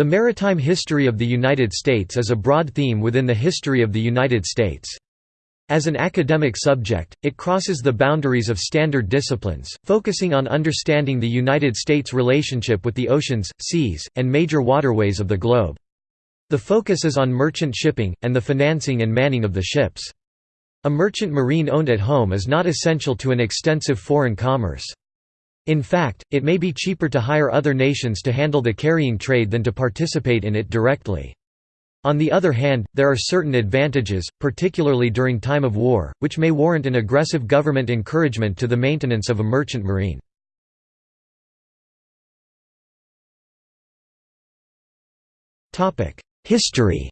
The maritime history of the United States is a broad theme within the history of the United States. As an academic subject, it crosses the boundaries of standard disciplines, focusing on understanding the United States' relationship with the oceans, seas, and major waterways of the globe. The focus is on merchant shipping, and the financing and manning of the ships. A merchant marine owned at home is not essential to an extensive foreign commerce. In fact, it may be cheaper to hire other nations to handle the carrying trade than to participate in it directly. On the other hand, there are certain advantages, particularly during time of war, which may warrant an aggressive government encouragement to the maintenance of a merchant marine. History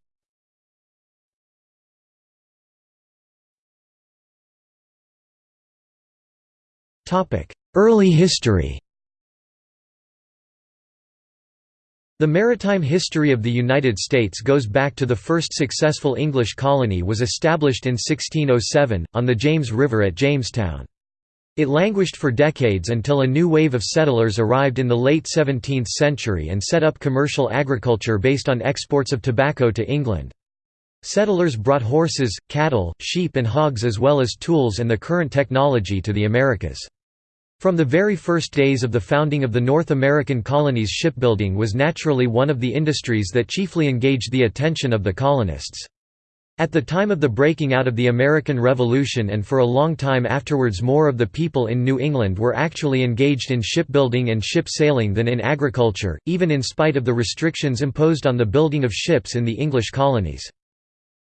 Early history The maritime history of the United States goes back to the first successful English colony was established in 1607, on the James River at Jamestown. It languished for decades until a new wave of settlers arrived in the late 17th century and set up commercial agriculture based on exports of tobacco to England. Settlers brought horses, cattle, sheep and hogs as well as tools and the current technology to the Americas. From the very first days of the founding of the North American colonies shipbuilding was naturally one of the industries that chiefly engaged the attention of the colonists. At the time of the breaking out of the American Revolution and for a long time afterwards more of the people in New England were actually engaged in shipbuilding and ship sailing than in agriculture, even in spite of the restrictions imposed on the building of ships in the English colonies.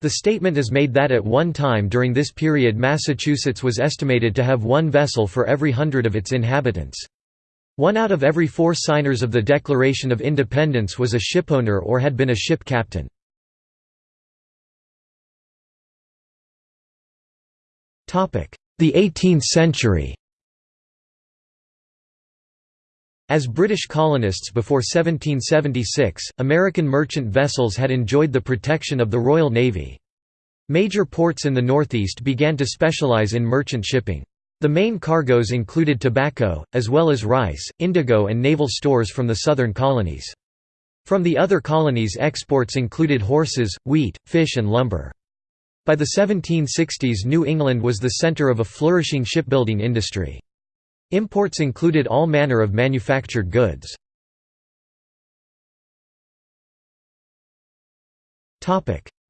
The statement is made that at one time during this period Massachusetts was estimated to have one vessel for every hundred of its inhabitants. One out of every four signers of the Declaration of Independence was a shipowner or had been a ship captain. The 18th century As British colonists before 1776, American merchant vessels had enjoyed the protection of the Royal Navy. Major ports in the Northeast began to specialize in merchant shipping. The main cargoes included tobacco, as well as rice, indigo and naval stores from the southern colonies. From the other colonies exports included horses, wheat, fish and lumber. By the 1760s New England was the center of a flourishing shipbuilding industry. Imports included all manner of manufactured goods.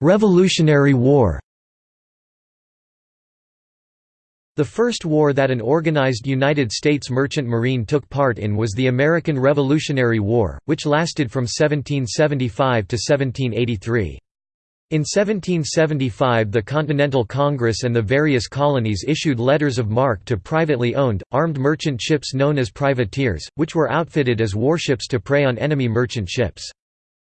Revolutionary War The first war that an organized United States merchant marine took part in was the American Revolutionary War, which lasted from 1775 to 1783. In 1775 the Continental Congress and the various colonies issued letters of marque to privately owned, armed merchant ships known as privateers, which were outfitted as warships to prey on enemy merchant ships.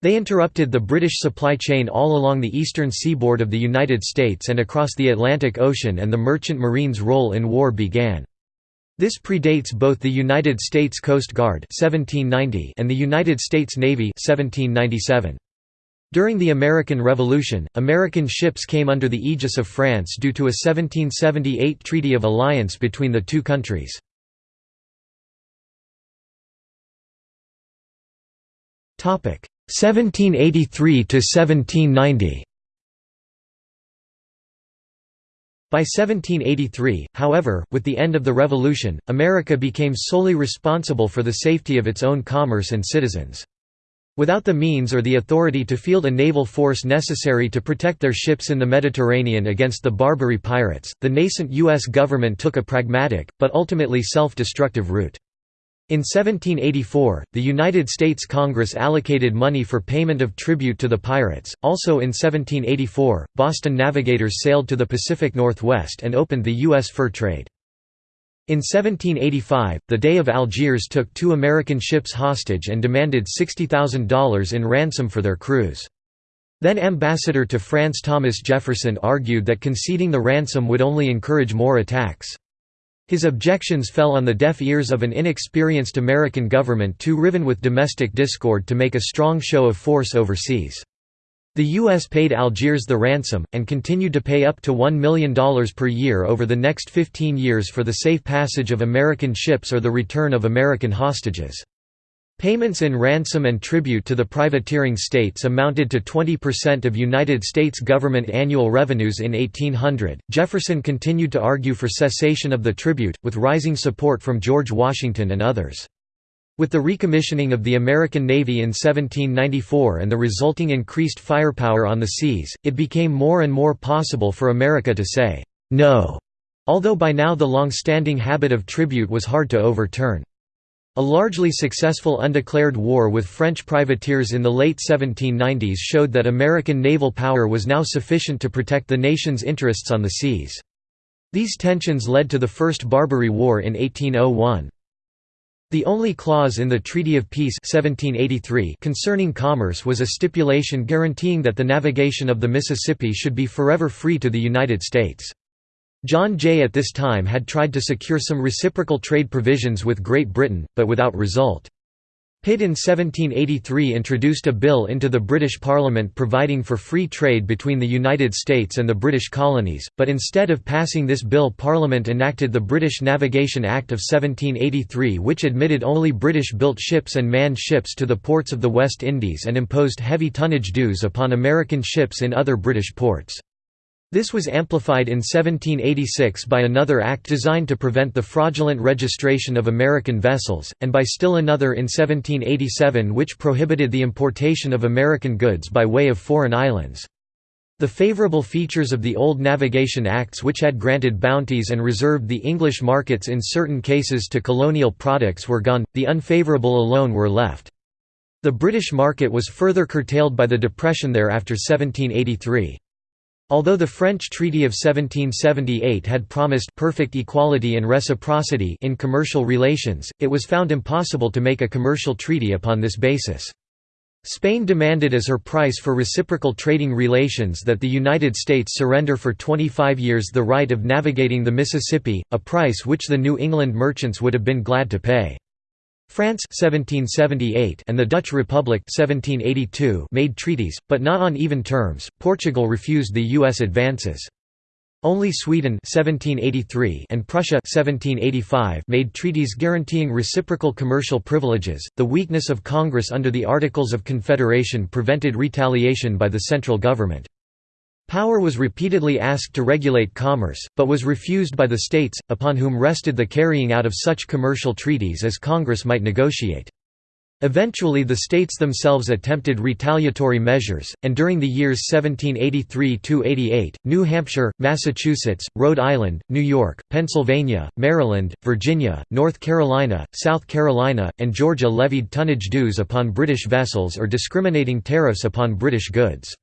They interrupted the British supply chain all along the eastern seaboard of the United States and across the Atlantic Ocean and the merchant marine's role in war began. This predates both the United States Coast Guard 1790 and the United States Navy 1797. During the American Revolution, American ships came under the aegis of France due to a 1778 Treaty of Alliance between the two countries. Topic 1783 to 1790. By 1783, however, with the end of the Revolution, America became solely responsible for the safety of its own commerce and citizens. Without the means or the authority to field a naval force necessary to protect their ships in the Mediterranean against the Barbary pirates, the nascent U.S. government took a pragmatic, but ultimately self-destructive route. In 1784, the United States Congress allocated money for payment of tribute to the pirates. Also in 1784, Boston navigators sailed to the Pacific Northwest and opened the U.S. fur trade. In 1785, the Dey of Algiers took two American ships hostage and demanded $60,000 in ransom for their crews. Then ambassador to France Thomas Jefferson argued that conceding the ransom would only encourage more attacks. His objections fell on the deaf ears of an inexperienced American government too riven with domestic discord to make a strong show of force overseas. The U.S. paid Algiers the ransom, and continued to pay up to $1 million per year over the next 15 years for the safe passage of American ships or the return of American hostages. Payments in ransom and tribute to the privateering states amounted to 20% of United States government annual revenues in 1800. Jefferson continued to argue for cessation of the tribute, with rising support from George Washington and others. With the recommissioning of the American Navy in 1794 and the resulting increased firepower on the seas, it became more and more possible for America to say, no, although by now the long-standing habit of tribute was hard to overturn. A largely successful undeclared war with French privateers in the late 1790s showed that American naval power was now sufficient to protect the nation's interests on the seas. These tensions led to the First Barbary War in 1801. The only clause in the Treaty of Peace 1783 concerning commerce was a stipulation guaranteeing that the navigation of the Mississippi should be forever free to the United States. John Jay at this time had tried to secure some reciprocal trade provisions with Great Britain, but without result. Pitt in 1783 introduced a bill into the British Parliament providing for free trade between the United States and the British colonies, but instead of passing this bill Parliament enacted the British Navigation Act of 1783 which admitted only British-built ships and manned ships to the ports of the West Indies and imposed heavy tonnage dues upon American ships in other British ports. This was amplified in 1786 by another act designed to prevent the fraudulent registration of American vessels, and by still another in 1787 which prohibited the importation of American goods by way of foreign islands. The favorable features of the old Navigation Acts which had granted bounties and reserved the English markets in certain cases to colonial products were gone, the unfavorable alone were left. The British market was further curtailed by the Depression there after 1783. Although the French Treaty of 1778 had promised perfect equality and reciprocity in commercial relations, it was found impossible to make a commercial treaty upon this basis. Spain demanded as her price for reciprocal trading relations that the United States surrender for 25 years the right of navigating the Mississippi, a price which the New England merchants would have been glad to pay. France 1778 and the Dutch Republic 1782 made treaties, but not on even terms. Portugal refused the U.S. advances. Only Sweden 1783 and Prussia 1785 made treaties guaranteeing reciprocal commercial privileges. The weakness of Congress under the Articles of Confederation prevented retaliation by the central government. Power was repeatedly asked to regulate commerce, but was refused by the states, upon whom rested the carrying out of such commercial treaties as Congress might negotiate. Eventually the states themselves attempted retaliatory measures, and during the years 1783–88, New Hampshire, Massachusetts, Rhode Island, New York, Pennsylvania, Maryland, Virginia, North Carolina, South Carolina, and Georgia levied tonnage dues upon British vessels or discriminating tariffs upon British goods.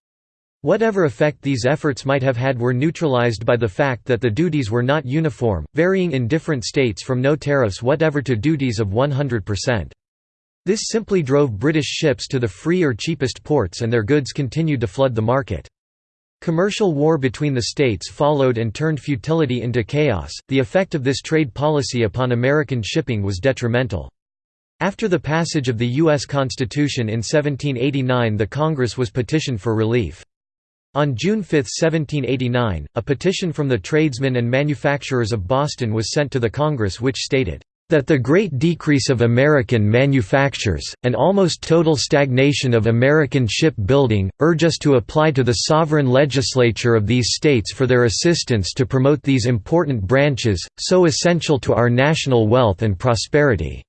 Whatever effect these efforts might have had were neutralized by the fact that the duties were not uniform, varying in different states from no tariffs whatever to duties of 100%. This simply drove British ships to the free or cheapest ports and their goods continued to flood the market. Commercial war between the states followed and turned futility into chaos. The effect of this trade policy upon American shipping was detrimental. After the passage of the U.S. Constitution in 1789 the Congress was petitioned for relief. On June 5, 1789, a petition from the tradesmen and manufacturers of Boston was sent to the Congress which stated, "...that the great decrease of American manufactures, and almost total stagnation of American ship-building, urge us to apply to the sovereign legislature of these states for their assistance to promote these important branches, so essential to our national wealth and prosperity."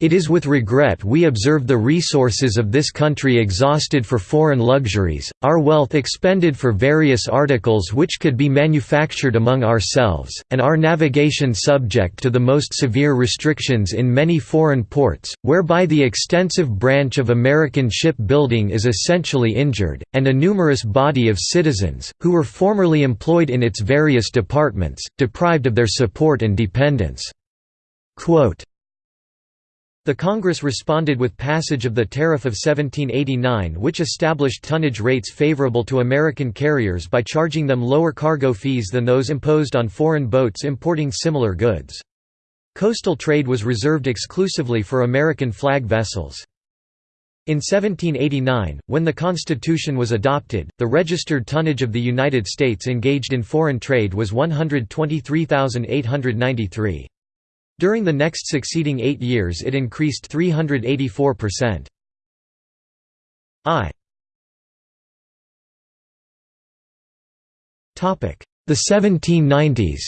It is with regret we observe the resources of this country exhausted for foreign luxuries, our wealth expended for various articles which could be manufactured among ourselves, and our navigation subject to the most severe restrictions in many foreign ports, whereby the extensive branch of American ship-building is essentially injured, and a numerous body of citizens, who were formerly employed in its various departments, deprived of their support and dependence." Quote, the Congress responded with passage of the Tariff of 1789 which established tonnage rates favorable to American carriers by charging them lower cargo fees than those imposed on foreign boats importing similar goods. Coastal trade was reserved exclusively for American flag vessels. In 1789, when the Constitution was adopted, the registered tonnage of the United States engaged in foreign trade was 123,893. During the next succeeding eight years it increased 384%. I The 1790s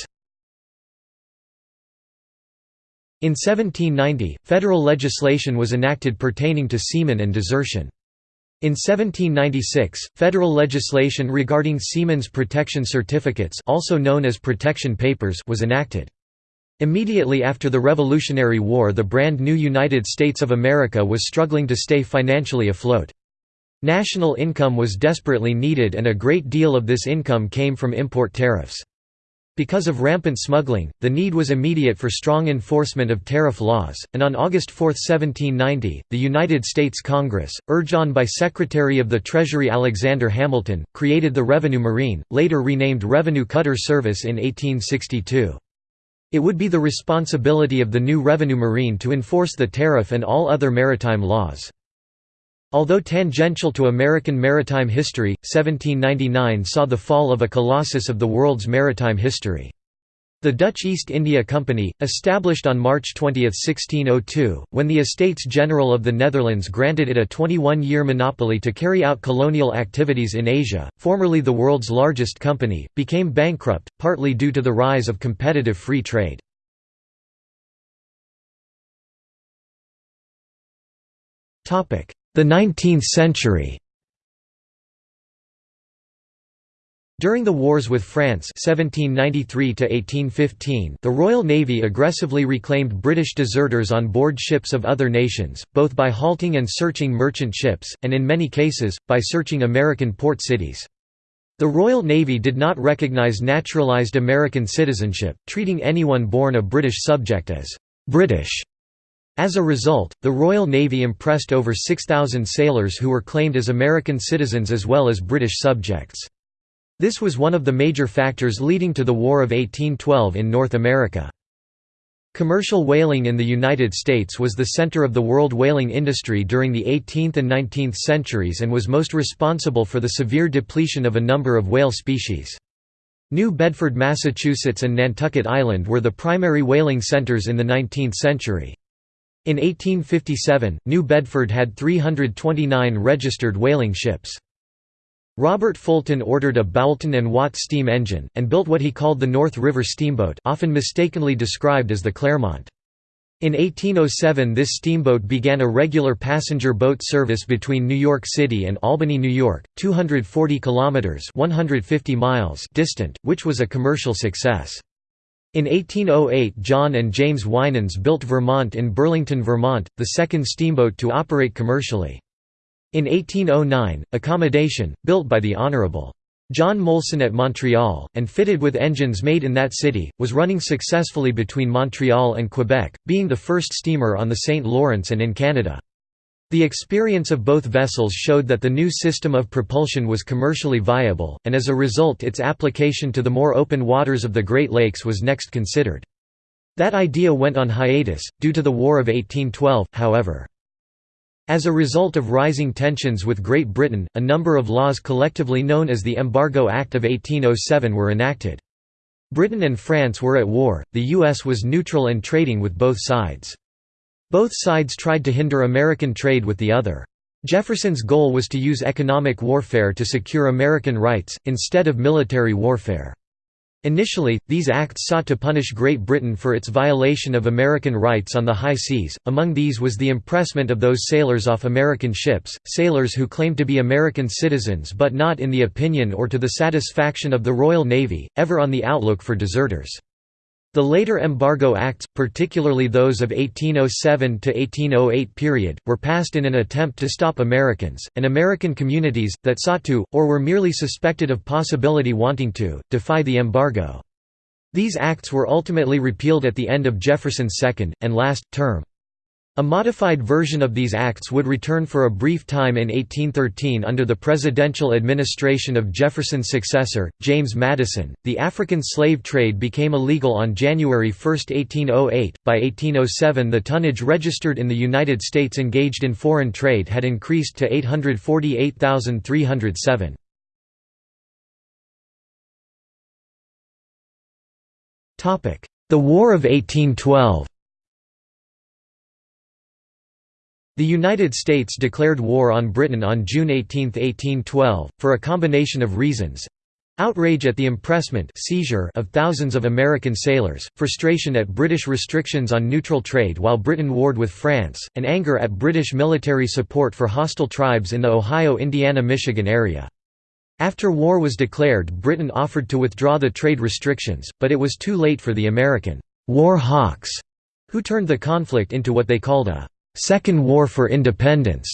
In 1790, federal legislation was enacted pertaining to seamen and desertion. In 1796, federal legislation regarding seamen's protection certificates also known as protection papers was enacted. Immediately after the Revolutionary War the brand new United States of America was struggling to stay financially afloat. National income was desperately needed and a great deal of this income came from import tariffs. Because of rampant smuggling, the need was immediate for strong enforcement of tariff laws, and on August 4, 1790, the United States Congress, urged on by Secretary of the Treasury Alexander Hamilton, created the Revenue Marine, later renamed Revenue Cutter Service in 1862. It would be the responsibility of the new Revenue Marine to enforce the tariff and all other maritime laws. Although tangential to American maritime history, 1799 saw the fall of a colossus of the world's maritime history. The Dutch East India Company, established on March 20, 1602, when the Estates General of the Netherlands granted it a 21-year monopoly to carry out colonial activities in Asia, formerly the world's largest company, became bankrupt, partly due to the rise of competitive free trade. The 19th century During the wars with France 1793 the Royal Navy aggressively reclaimed British deserters on board ships of other nations, both by halting and searching merchant ships, and in many cases, by searching American port cities. The Royal Navy did not recognize naturalized American citizenship, treating anyone born a British subject as «British» As a result, the Royal Navy impressed over 6,000 sailors who were claimed as American citizens as well as British subjects. This was one of the major factors leading to the War of 1812 in North America. Commercial whaling in the United States was the center of the world whaling industry during the 18th and 19th centuries and was most responsible for the severe depletion of a number of whale species. New Bedford, Massachusetts and Nantucket Island were the primary whaling centers in the 19th century. In 1857, New Bedford had 329 registered whaling ships. Robert Fulton ordered a Boulton and Watt steam engine, and built what he called the North River Steamboat often mistakenly described as the Clermont. In 1807 this steamboat began a regular passenger boat service between New York City and Albany, New York, 240 kilometers (150 miles) distant, which was a commercial success. In 1808 John and James Winans built Vermont in Burlington, Vermont, the second steamboat to operate commercially. In 1809, Accommodation, built by the Hon. John Molson at Montreal, and fitted with engines made in that city, was running successfully between Montreal and Quebec, being the first steamer on the St. Lawrence and in Canada. The experience of both vessels showed that the new system of propulsion was commercially viable, and as a result its application to the more open waters of the Great Lakes was next considered. That idea went on hiatus, due to the War of 1812, however. As a result of rising tensions with Great Britain, a number of laws collectively known as the Embargo Act of 1807 were enacted. Britain and France were at war, the U.S. was neutral and trading with both sides. Both sides tried to hinder American trade with the other. Jefferson's goal was to use economic warfare to secure American rights, instead of military warfare. Initially, these acts sought to punish Great Britain for its violation of American rights on the high seas, among these was the impressment of those sailors off American ships, sailors who claimed to be American citizens but not in the opinion or to the satisfaction of the Royal Navy, ever on the outlook for deserters. The later embargo acts, particularly those of 1807 to 1808 period, were passed in an attempt to stop Americans, and American communities, that sought to, or were merely suspected of possibility wanting to, defy the embargo. These acts were ultimately repealed at the end of Jefferson's second, and last, term. A modified version of these acts would return for a brief time in 1813 under the presidential administration of Jefferson's successor, James Madison. The African slave trade became illegal on January 1, 1808. By 1807, the tonnage registered in the United States engaged in foreign trade had increased to 848,307. The War of 1812 The United States declared war on Britain on June 18, 1812, for a combination of reasons outrage at the impressment seizure of thousands of American sailors, frustration at British restrictions on neutral trade while Britain warred with France, and anger at British military support for hostile tribes in the Ohio-Indiana-Michigan area. After war was declared Britain offered to withdraw the trade restrictions, but it was too late for the American «war hawks», who turned the conflict into what they called a Second War for Independence.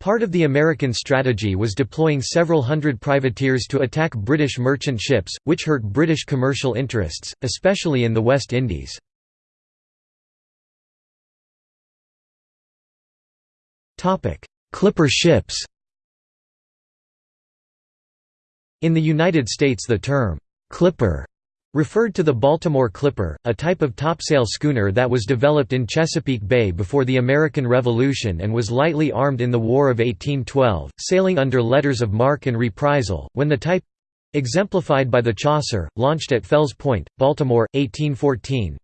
Part of the American strategy was deploying several hundred privateers to attack British merchant ships, which hurt British commercial interests, especially in the West Indies. Clipper ships In the United States the term, "'Clipper' referred to the Baltimore Clipper, a type of topsail schooner that was developed in Chesapeake Bay before the American Revolution and was lightly armed in the War of 1812, sailing under letters of marque and reprisal, when the type exemplified by the Chasseur, launched at Fells Point, Baltimore, 1814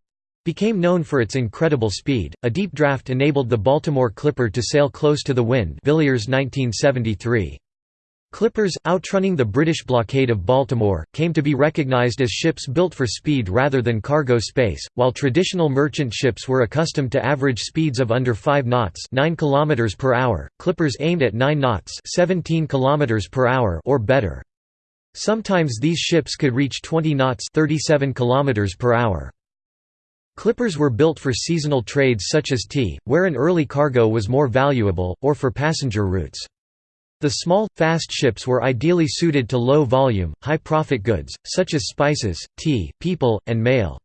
became known for its incredible speed. A deep draft enabled the Baltimore Clipper to sail close to the wind Villiers 1973. Clippers, outrunning the British blockade of Baltimore, came to be recognized as ships built for speed rather than cargo space, while traditional merchant ships were accustomed to average speeds of under 5 knots 9 km per hour, clippers aimed at 9 knots 17 km per hour or better. Sometimes these ships could reach 20 knots 37 km per hour. Clippers were built for seasonal trades such as tea, where an early cargo was more valuable, or for passenger routes. The small, fast ships were ideally suited to low-volume, high-profit goods, such as spices, tea, people, and mail.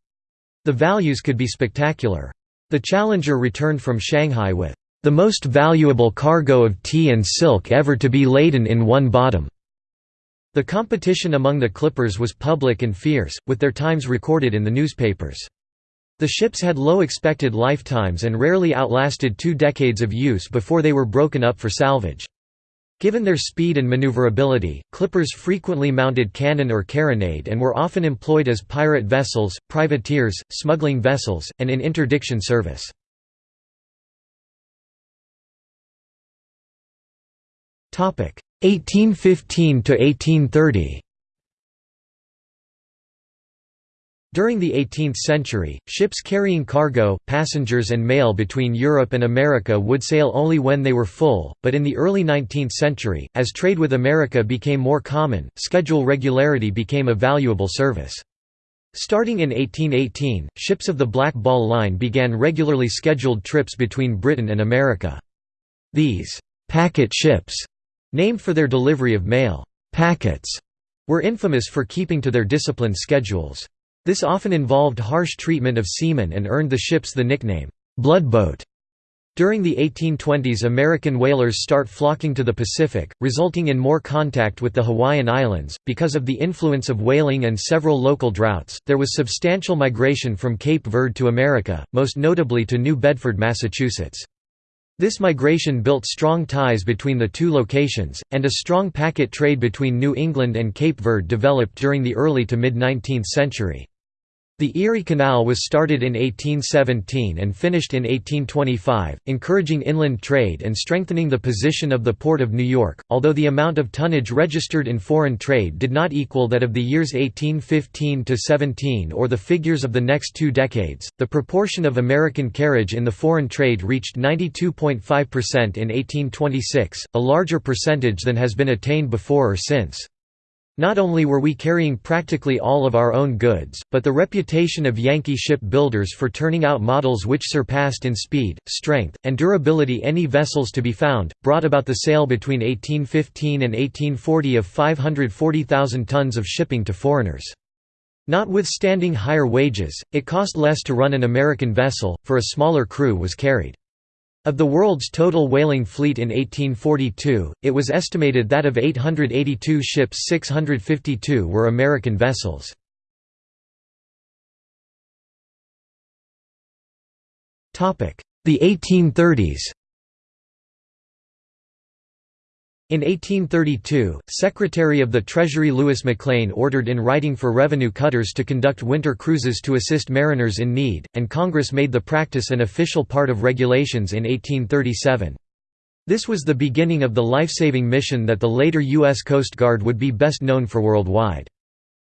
The values could be spectacular. The Challenger returned from Shanghai with the most valuable cargo of tea and silk ever to be laden in one bottom. The competition among the clippers was public and fierce, with their times recorded in the newspapers. The ships had low expected lifetimes and rarely outlasted two decades of use before they were broken up for salvage. Given their speed and maneuverability, clippers frequently mounted cannon or carronade and were often employed as pirate vessels, privateers, smuggling vessels, and in interdiction service. Topic 1815 to 1830. During the 18th century, ships carrying cargo, passengers and mail between Europe and America would sail only when they were full, but in the early 19th century, as trade with America became more common, schedule regularity became a valuable service. Starting in 1818, ships of the Black Ball Line began regularly scheduled trips between Britain and America. These «packet ships», named for their delivery of mail «packets», were infamous for keeping to their disciplined schedules. This often involved harsh treatment of seamen and earned the ships the nickname, "'Bloodboat'". During the 1820s American whalers start flocking to the Pacific, resulting in more contact with the Hawaiian Islands. Because of the influence of whaling and several local droughts, there was substantial migration from Cape Verde to America, most notably to New Bedford, Massachusetts. This migration built strong ties between the two locations, and a strong packet trade between New England and Cape Verde developed during the early to mid-19th century. The Erie Canal was started in 1817 and finished in 1825, encouraging inland trade and strengthening the position of the Port of New York, although the amount of tonnage registered in foreign trade did not equal that of the years 1815–17 or the figures of the next two decades. The proportion of American carriage in the foreign trade reached 92.5% in 1826, a larger percentage than has been attained before or since. Not only were we carrying practically all of our own goods, but the reputation of Yankee ship builders for turning out models which surpassed in speed, strength, and durability any vessels to be found, brought about the sale between 1815 and 1840 of 540,000 tons of shipping to foreigners. Notwithstanding higher wages, it cost less to run an American vessel, for a smaller crew was carried. Of the world's total whaling fleet in 1842, it was estimated that of 882 ships 652 were American vessels. The 1830s In 1832, Secretary of the Treasury Louis McLane ordered in writing for revenue cutters to conduct winter cruises to assist mariners in need, and Congress made the practice an official part of regulations in 1837. This was the beginning of the life-saving mission that the later U.S. Coast Guard would be best known for worldwide.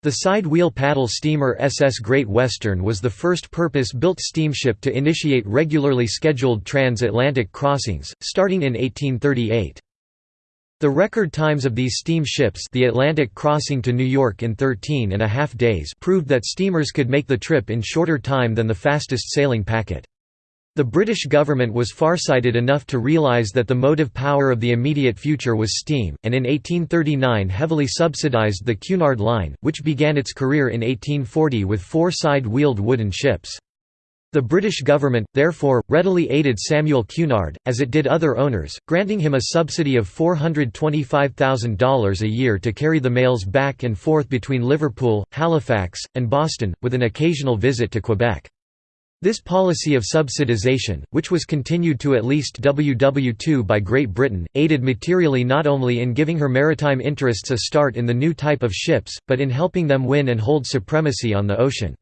The side-wheel paddle steamer SS Great Western was the first purpose-built steamship to initiate regularly scheduled transatlantic crossings, starting in 1838. The record times of these steamships the Atlantic crossing to New York in 13 and a half days proved that steamers could make the trip in shorter time than the fastest sailing packet. The British government was farsighted enough to realise that the motive power of the immediate future was steam, and in 1839 heavily subsidised the Cunard Line, which began its career in 1840 with four side-wheeled wooden ships. The British government, therefore, readily aided Samuel Cunard, as it did other owners, granting him a subsidy of $425,000 a year to carry the mails back and forth between Liverpool, Halifax, and Boston, with an occasional visit to Quebec. This policy of subsidization, which was continued to at least WW2 by Great Britain, aided materially not only in giving her maritime interests a start in the new type of ships, but in helping them win and hold supremacy on the ocean.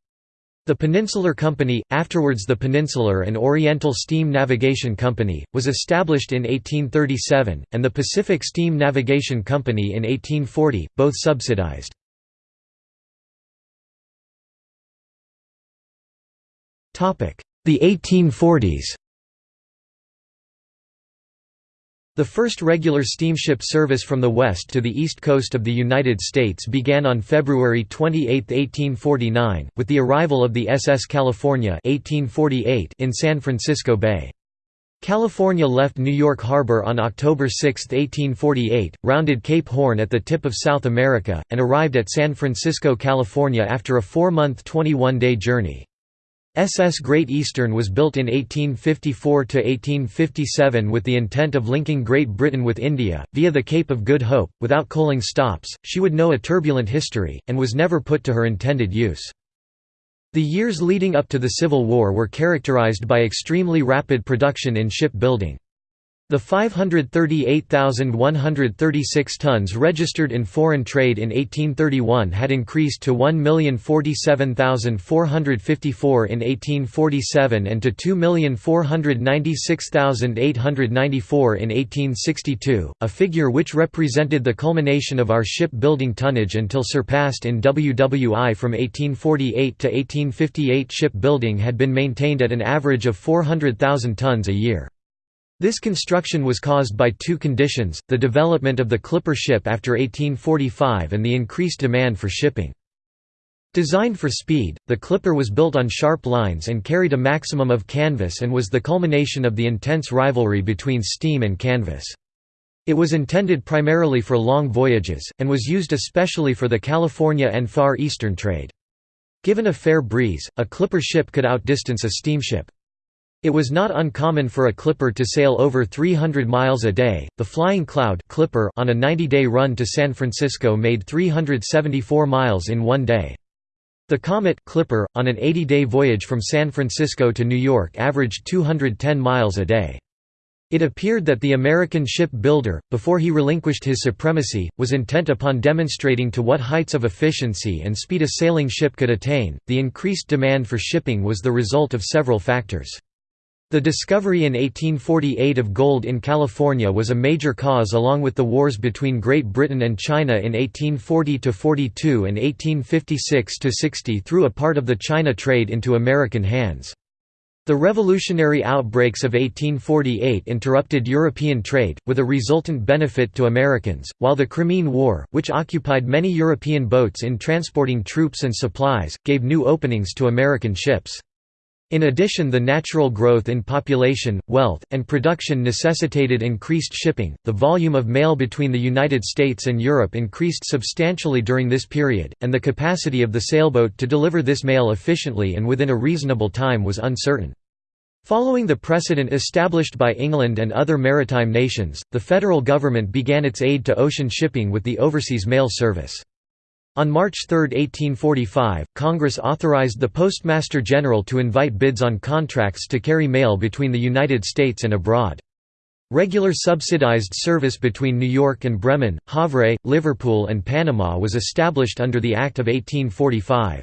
The Peninsular Company, afterwards the Peninsular and Oriental Steam Navigation Company, was established in 1837, and the Pacific Steam Navigation Company in 1840, both subsidized. The 1840s The first regular steamship service from the west to the east coast of the United States began on February 28, 1849, with the arrival of the SS California 1848 in San Francisco Bay. California left New York Harbor on October 6, 1848, rounded Cape Horn at the tip of South America, and arrived at San Francisco, California after a four-month 21-day journey. SS Great Eastern was built in 1854–1857 with the intent of linking Great Britain with India, via the Cape of Good Hope, without coaling stops, she would know a turbulent history, and was never put to her intended use. The years leading up to the Civil War were characterized by extremely rapid production in shipbuilding. The 538,136 tons registered in foreign trade in 1831 had increased to 1,047,454 in 1847 and to 2,496,894 in 1862, a figure which represented the culmination of our ship-building tonnage until surpassed in WWI from 1848 to 1858 shipbuilding had been maintained at an average of 400,000 tons a year. This construction was caused by two conditions, the development of the clipper ship after 1845 and the increased demand for shipping. Designed for speed, the clipper was built on sharp lines and carried a maximum of canvas and was the culmination of the intense rivalry between steam and canvas. It was intended primarily for long voyages, and was used especially for the California and Far Eastern trade. Given a fair breeze, a clipper ship could outdistance a steamship. It was not uncommon for a clipper to sail over 300 miles a day. The Flying Cloud clipper on a 90-day run to San Francisco made 374 miles in one day. The Comet clipper on an 80-day voyage from San Francisco to New York averaged 210 miles a day. It appeared that the American ship builder, before he relinquished his supremacy, was intent upon demonstrating to what heights of efficiency and speed a sailing ship could attain. The increased demand for shipping was the result of several factors. The discovery in 1848 of gold in California was a major cause along with the wars between Great Britain and China in 1840–42 and 1856–60 threw a part of the China trade into American hands. The revolutionary outbreaks of 1848 interrupted European trade, with a resultant benefit to Americans, while the Crimean War, which occupied many European boats in transporting troops and supplies, gave new openings to American ships. In addition the natural growth in population, wealth, and production necessitated increased shipping. The volume of mail between the United States and Europe increased substantially during this period, and the capacity of the sailboat to deliver this mail efficiently and within a reasonable time was uncertain. Following the precedent established by England and other maritime nations, the federal government began its aid to ocean shipping with the Overseas Mail Service. On March 3, 1845, Congress authorized the Postmaster General to invite bids on contracts to carry mail between the United States and abroad. Regular subsidized service between New York and Bremen, Havre, Liverpool and Panama was established under the Act of 1845.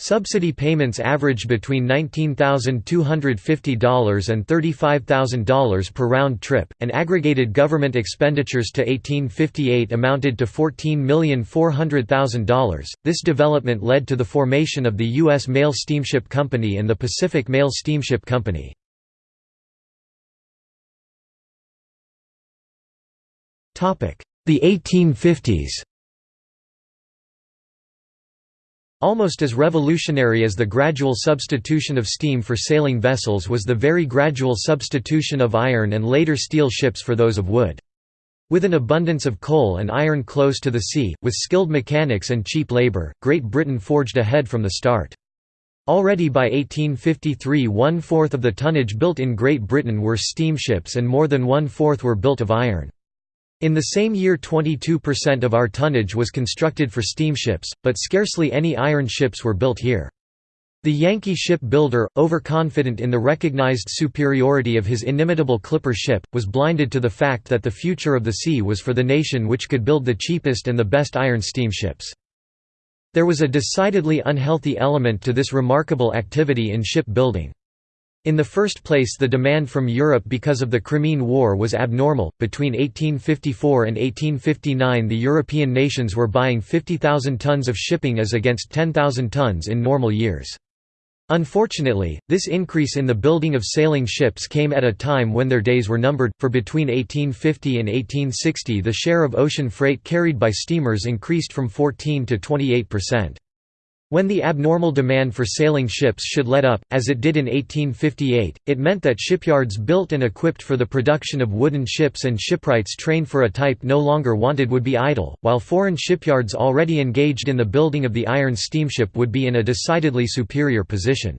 Subsidy payments averaged between $19,250 and $35,000 per round trip, and aggregated government expenditures to 1858 amounted to $14,400,000. This development led to the formation of the U.S. Mail Steamship Company and the Pacific Mail Steamship Company. The 1850s Almost as revolutionary as the gradual substitution of steam for sailing vessels was the very gradual substitution of iron and later steel ships for those of wood. With an abundance of coal and iron close to the sea, with skilled mechanics and cheap labour, Great Britain forged ahead from the start. Already by 1853 one-fourth of the tonnage built in Great Britain were steamships and more than one-fourth were built of iron. In the same year 22% of our tonnage was constructed for steamships, but scarcely any iron ships were built here. The Yankee ship builder, overconfident in the recognized superiority of his inimitable clipper ship, was blinded to the fact that the future of the sea was for the nation which could build the cheapest and the best iron steamships. There was a decidedly unhealthy element to this remarkable activity in ship building. In the first place the demand from Europe because of the Crimean War was abnormal. Between 1854 and 1859 the European nations were buying 50,000 tons of shipping as against 10,000 tons in normal years. Unfortunately, this increase in the building of sailing ships came at a time when their days were numbered, for between 1850 and 1860 the share of ocean freight carried by steamers increased from 14 to 28 percent. When the abnormal demand for sailing ships should let up, as it did in 1858, it meant that shipyards built and equipped for the production of wooden ships and shipwrights trained for a type no longer wanted would be idle, while foreign shipyards already engaged in the building of the iron steamship would be in a decidedly superior position.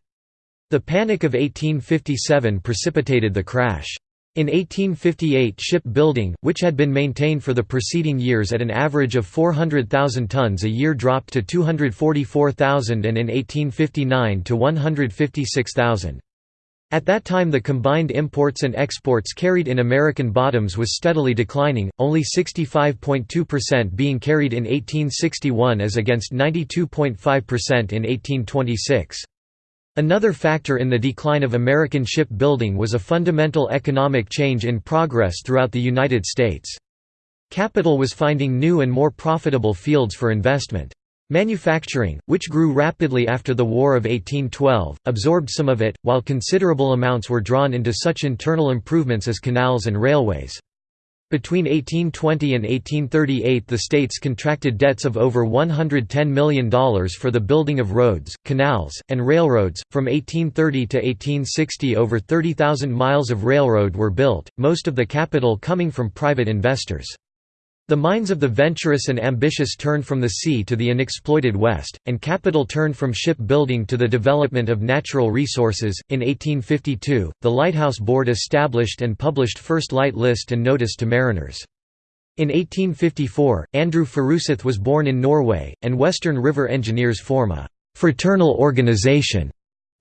The Panic of 1857 precipitated the crash. In 1858 ship building, which had been maintained for the preceding years at an average of 400,000 tons a year dropped to 244,000 and in 1859 to 156,000. At that time the combined imports and exports carried in American bottoms was steadily declining, only 65.2% being carried in 1861 as against 92.5% in 1826. Another factor in the decline of American shipbuilding was a fundamental economic change in progress throughout the United States. Capital was finding new and more profitable fields for investment. Manufacturing, which grew rapidly after the War of 1812, absorbed some of it, while considerable amounts were drawn into such internal improvements as canals and railways. Between 1820 and 1838 the states contracted debts of over $110 million for the building of roads, canals, and railroads. From 1830 to 1860 over 30,000 miles of railroad were built, most of the capital coming from private investors. The minds of the venturous and ambitious turned from the sea to the unexploited West, and capital turned from shipbuilding to the development of natural resources. In 1852, the Lighthouse Board established and published First Light List and Notice to Mariners. In 1854, Andrew Furuseth was born in Norway, and Western River Engineers form a «fraternal organization»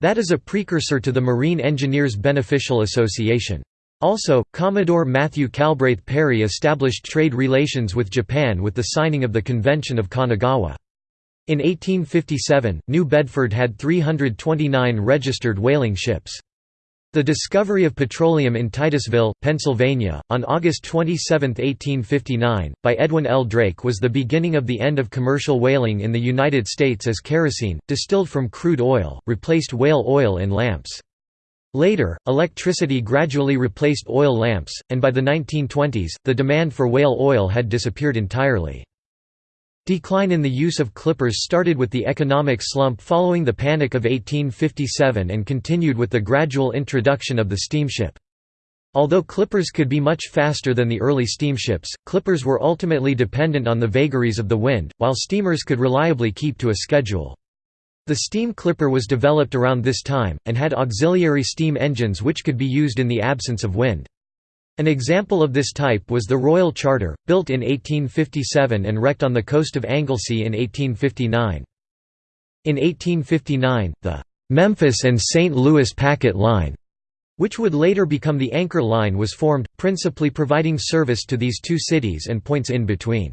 that is a precursor to the Marine Engineers Beneficial Association. Also, Commodore Matthew Calbraith Perry established trade relations with Japan with the signing of the Convention of Kanagawa. In 1857, New Bedford had 329 registered whaling ships. The discovery of petroleum in Titusville, Pennsylvania, on August 27, 1859, by Edwin L. Drake was the beginning of the end of commercial whaling in the United States as kerosene, distilled from crude oil, replaced whale oil in lamps. Later, electricity gradually replaced oil lamps, and by the 1920s, the demand for whale oil had disappeared entirely. Decline in the use of clippers started with the economic slump following the Panic of 1857 and continued with the gradual introduction of the steamship. Although clippers could be much faster than the early steamships, clippers were ultimately dependent on the vagaries of the wind, while steamers could reliably keep to a schedule. The steam clipper was developed around this time, and had auxiliary steam engines which could be used in the absence of wind. An example of this type was the Royal Charter, built in 1857 and wrecked on the coast of Anglesey in 1859. In 1859, the «Memphis and St. Louis Packet Line» which would later become the Anchor Line was formed, principally providing service to these two cities and points in between.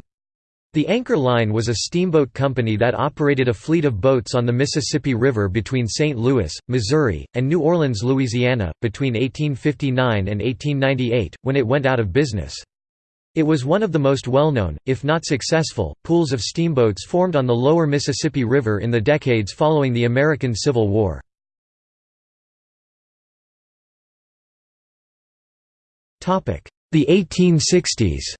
The Anchor Line was a steamboat company that operated a fleet of boats on the Mississippi River between St. Louis, Missouri, and New Orleans, Louisiana, between 1859 and 1898, when it went out of business. It was one of the most well-known, if not successful, pools of steamboats formed on the lower Mississippi River in the decades following the American Civil War. The 1860s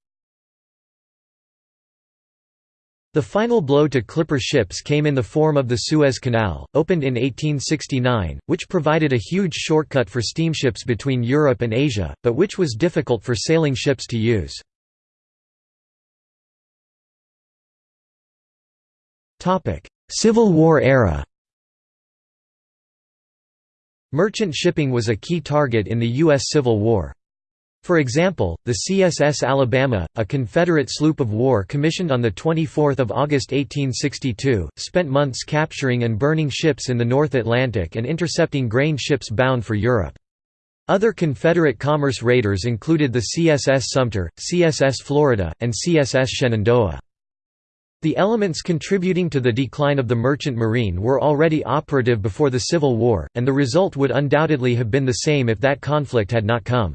The final blow to clipper ships came in the form of the Suez Canal, opened in 1869, which provided a huge shortcut for steamships between Europe and Asia, but which was difficult for sailing ships to use. Civil War era Merchant shipping was a key target in the U.S. Civil War. For example, the CSS Alabama, a Confederate sloop of war commissioned on 24 August 1862, spent months capturing and burning ships in the North Atlantic and intercepting grain ships bound for Europe. Other Confederate commerce raiders included the CSS Sumter, CSS Florida, and CSS Shenandoah. The elements contributing to the decline of the merchant marine were already operative before the Civil War, and the result would undoubtedly have been the same if that conflict had not come.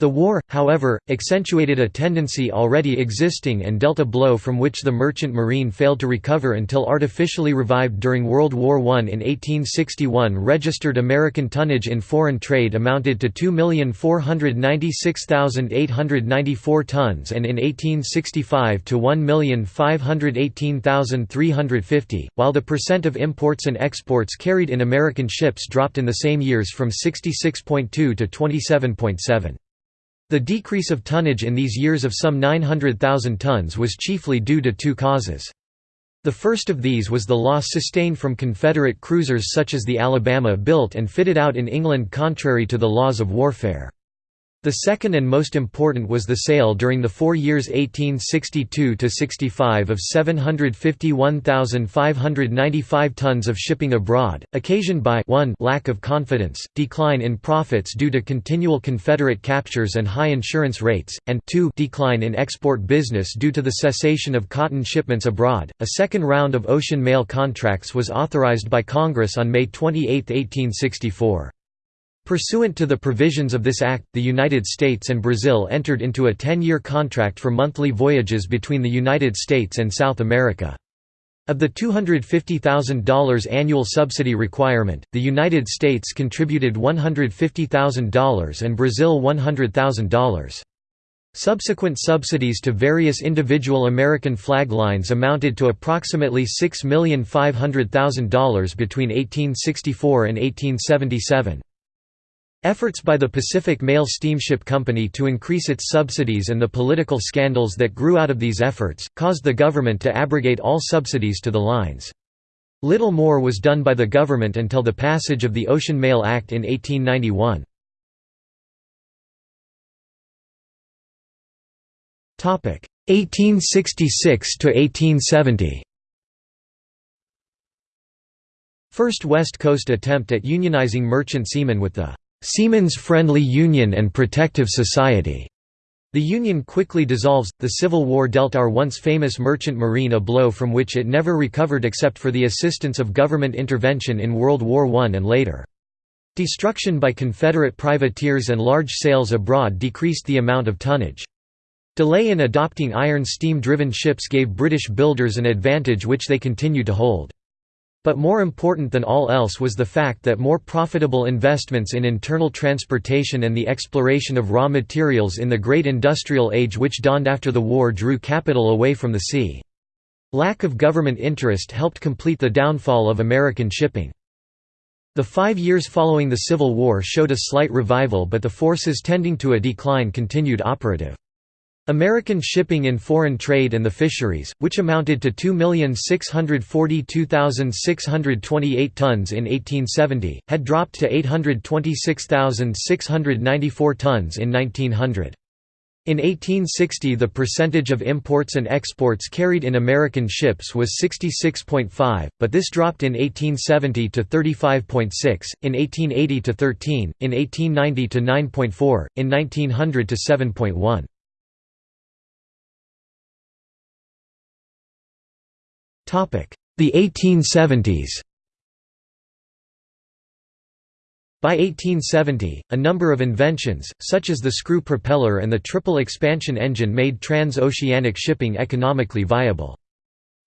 The war, however, accentuated a tendency already existing and dealt a blow from which the merchant marine failed to recover until artificially revived during World War I. In 1861 registered American tonnage in foreign trade amounted to 2,496,894 tons and in 1865 to 1,518,350, while the percent of imports and exports carried in American ships dropped in the same years from 66.2 to 27.7. The decrease of tonnage in these years of some 900,000 tons was chiefly due to two causes. The first of these was the loss sustained from Confederate cruisers such as the Alabama built and fitted out in England contrary to the laws of warfare. The second and most important was the sale during the four years 1862–65 of 751,595 tons of shipping abroad, occasioned by 1 lack of confidence, decline in profits due to continual Confederate captures and high insurance rates, and 2 decline in export business due to the cessation of cotton shipments abroad. A second round of ocean mail contracts was authorized by Congress on May 28, 1864. Pursuant to the provisions of this act, the United States and Brazil entered into a 10-year contract for monthly voyages between the United States and South America. Of the $250,000 annual subsidy requirement, the United States contributed $150,000 and Brazil $100,000. Subsequent subsidies to various individual American flag lines amounted to approximately $6,500,000 between 1864 and 1877. Efforts by the Pacific Mail Steamship Company to increase its subsidies and the political scandals that grew out of these efforts, caused the government to abrogate all subsidies to the lines. Little more was done by the government until the passage of the Ocean Mail Act in 1891. 1866 to 1870. First West Coast attempt at unionizing merchant seamen with the Seamen's Friendly Union and Protective Society. The union quickly dissolves. The Civil War dealt our once famous merchant marine a blow from which it never recovered except for the assistance of government intervention in World War I and later. Destruction by Confederate privateers and large sales abroad decreased the amount of tonnage. Delay in adopting iron steam-driven ships gave British builders an advantage which they continued to hold. But more important than all else was the fact that more profitable investments in internal transportation and the exploration of raw materials in the great industrial age which dawned after the war drew capital away from the sea. Lack of government interest helped complete the downfall of American shipping. The five years following the Civil War showed a slight revival but the forces tending to a decline continued operative. American shipping in foreign trade and the fisheries, which amounted to 2,642,628 tons in 1870, had dropped to 826,694 tons in 1900. In 1860 the percentage of imports and exports carried in American ships was 66.5, but this dropped in 1870 to 35.6, in 1880 to 13, in 1890 to 9.4, in 1900 to 7.1. The 1870s By 1870, a number of inventions, such as the screw propeller and the triple expansion engine made trans-oceanic shipping economically viable.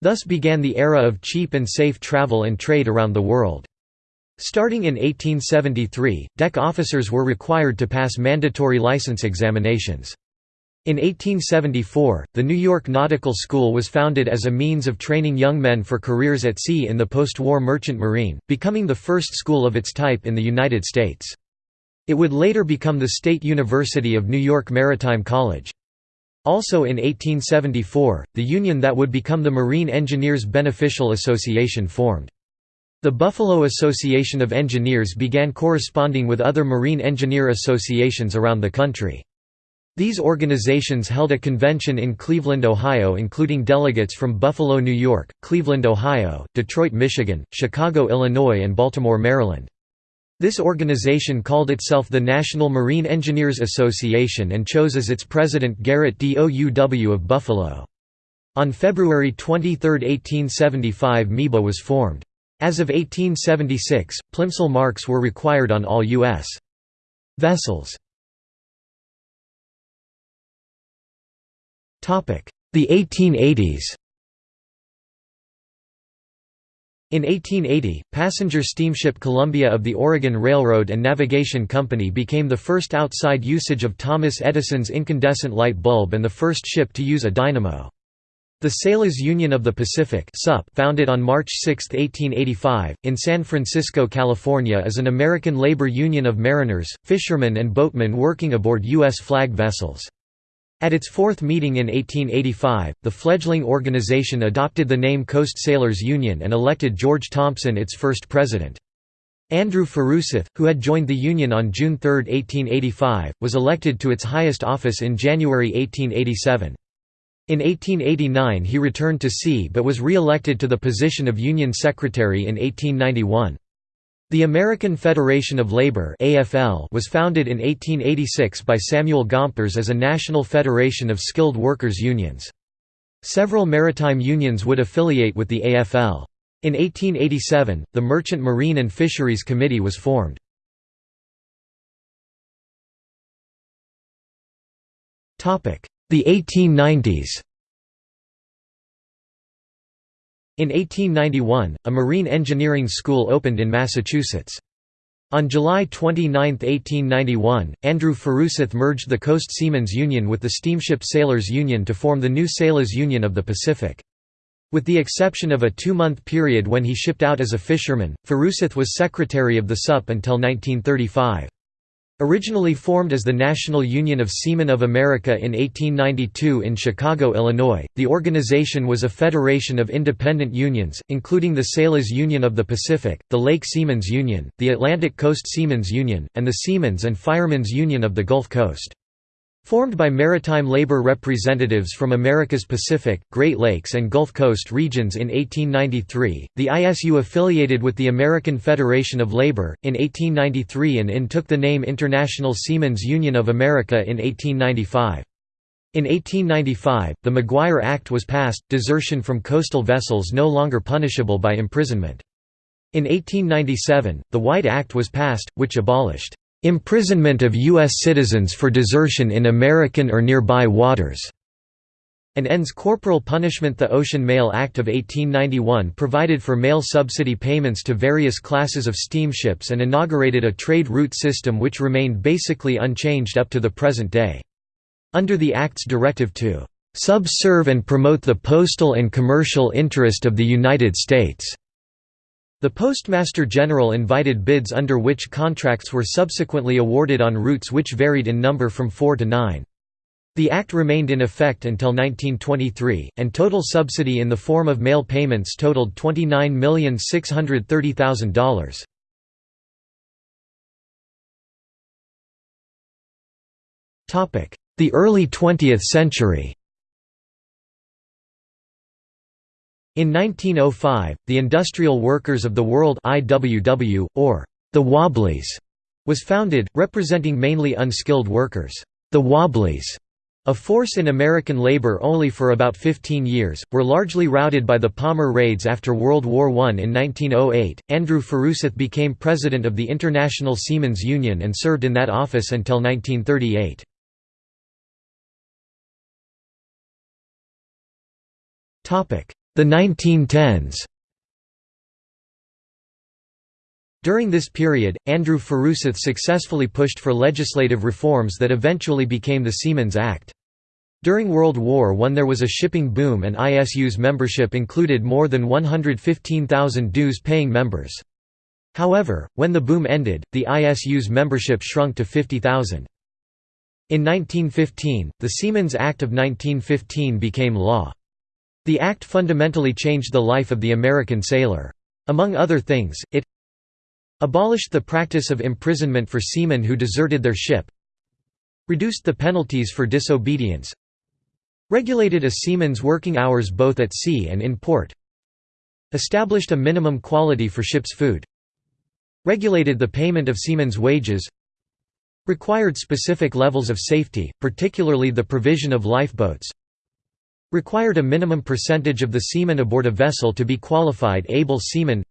Thus began the era of cheap and safe travel and trade around the world. Starting in 1873, deck officers were required to pass mandatory license examinations. In 1874, the New York Nautical School was founded as a means of training young men for careers at sea in the post-war merchant marine, becoming the first school of its type in the United States. It would later become the State University of New York Maritime College. Also in 1874, the union that would become the Marine Engineers Beneficial Association formed. The Buffalo Association of Engineers began corresponding with other marine engineer associations around the country. These organizations held a convention in Cleveland, Ohio including delegates from Buffalo, New York, Cleveland, Ohio, Detroit, Michigan, Chicago, Illinois and Baltimore, Maryland. This organization called itself the National Marine Engineers Association and chose as its president Garrett Douw of Buffalo. On February 23, 1875 MEBA was formed. As of 1876, Plimsoll marks were required on all U.S. vessels. The 1880s In 1880, passenger steamship Columbia of the Oregon Railroad and Navigation Company became the first outside usage of Thomas Edison's incandescent light bulb and the first ship to use a dynamo. The Sailors Union of the Pacific founded on March 6, 1885, in San Francisco, California is an American labor union of mariners, fishermen and boatmen working aboard U.S. flag vessels. At its fourth meeting in 1885, the fledgling organization adopted the name Coast Sailors Union and elected George Thompson its first president. Andrew Furuseth, who had joined the Union on June 3, 1885, was elected to its highest office in January 1887. In 1889 he returned to sea but was re-elected to the position of Union Secretary in 1891. The American Federation of Labor was founded in 1886 by Samuel Gompers as a national federation of skilled workers unions. Several maritime unions would affiliate with the AFL. In 1887, the Merchant Marine and Fisheries Committee was formed. The 1890s in 1891, a marine engineering school opened in Massachusetts. On July 29, 1891, Andrew Furuseth merged the Coast Seamen's Union with the Steamship Sailors Union to form the new Sailors Union of the Pacific. With the exception of a two-month period when he shipped out as a fisherman, Furuseth was secretary of the SUP until 1935. Originally formed as the National Union of Seamen of America in 1892 in Chicago, Illinois, the organization was a federation of independent unions, including the Sailors Union of the Pacific, the Lake Seamen's Union, the Atlantic Coast Seamen's Union, and the Seamen's and Firemen's Union of the Gulf Coast. Formed by maritime labor representatives from America's Pacific, Great Lakes and Gulf Coast regions in 1893, the ISU affiliated with the American Federation of Labor, in 1893 and IN took the name International Seamen's Union of America in 1895. In 1895, the Maguire Act was passed, desertion from coastal vessels no longer punishable by imprisonment. In 1897, the White Act was passed, which abolished imprisonment of U.S. citizens for desertion in American or nearby waters, and ends corporal punishment. The Ocean Mail Act of 1891 provided for mail subsidy payments to various classes of steamships and inaugurated a trade route system which remained basically unchanged up to the present day. Under the Act's directive to subserve and promote the postal and commercial interest of the United States the Postmaster General invited bids under which contracts were subsequently awarded on routes which varied in number from four to nine. The Act remained in effect until 1923, and total subsidy in the form of mail payments totaled $29,630,000. the early 20th century. In 1905, the Industrial Workers of the World IWW, or the Wobblies, was founded, representing mainly unskilled workers. The Wobblies, a force in American labor only for about 15 years, were largely routed by the Palmer raids after World War I. In 1908, Andrew Furuseth became president of the International Seamen's Union and served in that office until 1938. The 1910s During this period, Andrew Furuseth successfully pushed for legislative reforms that eventually became the Seamen's Act. During World War I there was a shipping boom and ISU's membership included more than 115,000 dues-paying members. However, when the boom ended, the ISU's membership shrunk to 50,000. In 1915, the Seamen's Act of 1915 became law. The act fundamentally changed the life of the American sailor. Among other things, it Abolished the practice of imprisonment for seamen who deserted their ship Reduced the penalties for disobedience Regulated a seaman's working hours both at sea and in port Established a minimum quality for ship's food Regulated the payment of seamen's wages Required specific levels of safety, particularly the provision of lifeboats Required a minimum percentage of the seamen aboard a vessel to be qualified able seamen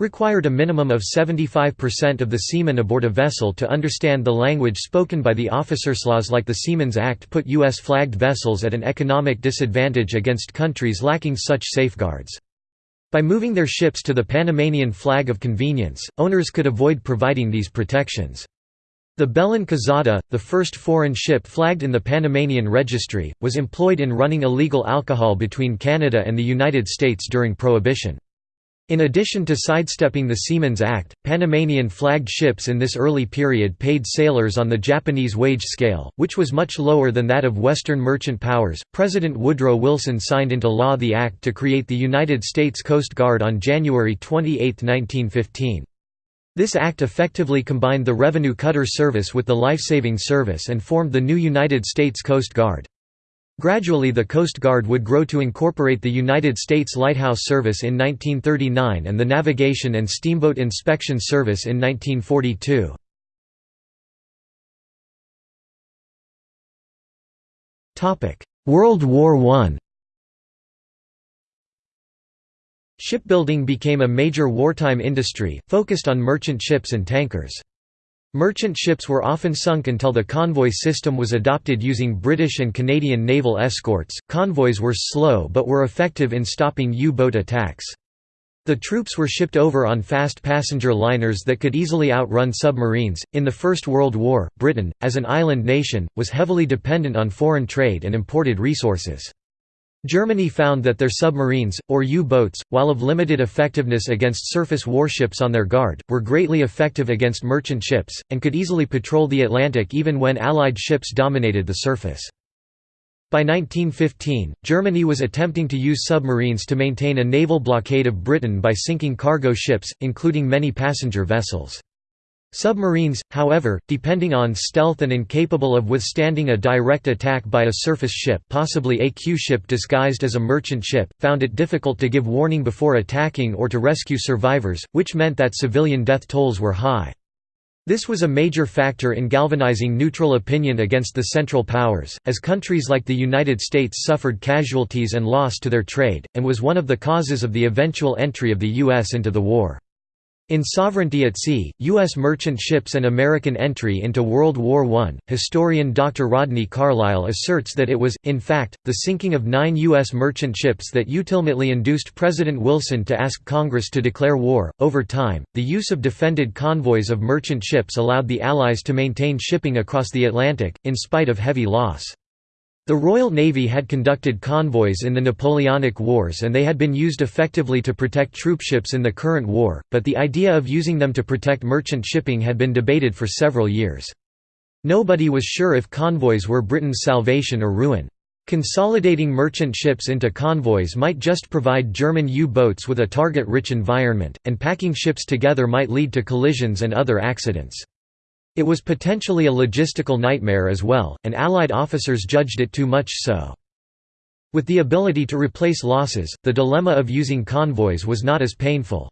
required a minimum of 75% of the seamen aboard a vessel to understand the language spoken by the officers. Laws like the Seamen's Act put U.S. flagged vessels at an economic disadvantage against countries lacking such safeguards. By moving their ships to the Panamanian flag of convenience, owners could avoid providing these protections. The Quezada, the first foreign ship flagged in the Panamanian registry, was employed in running illegal alcohol between Canada and the United States during Prohibition. In addition to sidestepping the Seamen's Act, Panamanian flagged ships in this early period paid sailors on the Japanese wage scale, which was much lower than that of Western merchant powers. President Woodrow Wilson signed into law the act to create the United States Coast Guard on January 28, 1915. This act effectively combined the revenue cutter service with the life-saving service and formed the new United States Coast Guard. Gradually the Coast Guard would grow to incorporate the United States Lighthouse Service in 1939 and the Navigation and Steamboat Inspection Service in 1942. World War I Shipbuilding became a major wartime industry, focused on merchant ships and tankers. Merchant ships were often sunk until the convoy system was adopted using British and Canadian naval escorts. Convoys were slow but were effective in stopping U boat attacks. The troops were shipped over on fast passenger liners that could easily outrun submarines. In the First World War, Britain, as an island nation, was heavily dependent on foreign trade and imported resources. Germany found that their submarines, or U-boats, while of limited effectiveness against surface warships on their guard, were greatly effective against merchant ships, and could easily patrol the Atlantic even when Allied ships dominated the surface. By 1915, Germany was attempting to use submarines to maintain a naval blockade of Britain by sinking cargo ships, including many passenger vessels. Submarines, however, depending on stealth and incapable of withstanding a direct attack by a surface ship possibly a Q-ship disguised as a merchant ship, found it difficult to give warning before attacking or to rescue survivors, which meant that civilian death tolls were high. This was a major factor in galvanizing neutral opinion against the Central Powers, as countries like the United States suffered casualties and loss to their trade, and was one of the causes of the eventual entry of the U.S. into the war. In Sovereignty at Sea, U.S. merchant ships and American entry into World War I, historian Dr. Rodney Carlisle asserts that it was, in fact, the sinking of nine U.S. merchant ships that ultimately induced President Wilson to ask Congress to declare war. Over time, the use of defended convoys of merchant ships allowed the Allies to maintain shipping across the Atlantic, in spite of heavy loss. The Royal Navy had conducted convoys in the Napoleonic Wars and they had been used effectively to protect troopships in the current war, but the idea of using them to protect merchant shipping had been debated for several years. Nobody was sure if convoys were Britain's salvation or ruin. Consolidating merchant ships into convoys might just provide German U-boats with a target-rich environment, and packing ships together might lead to collisions and other accidents. It was potentially a logistical nightmare as well, and Allied officers judged it too much so. With the ability to replace losses, the dilemma of using convoys was not as painful.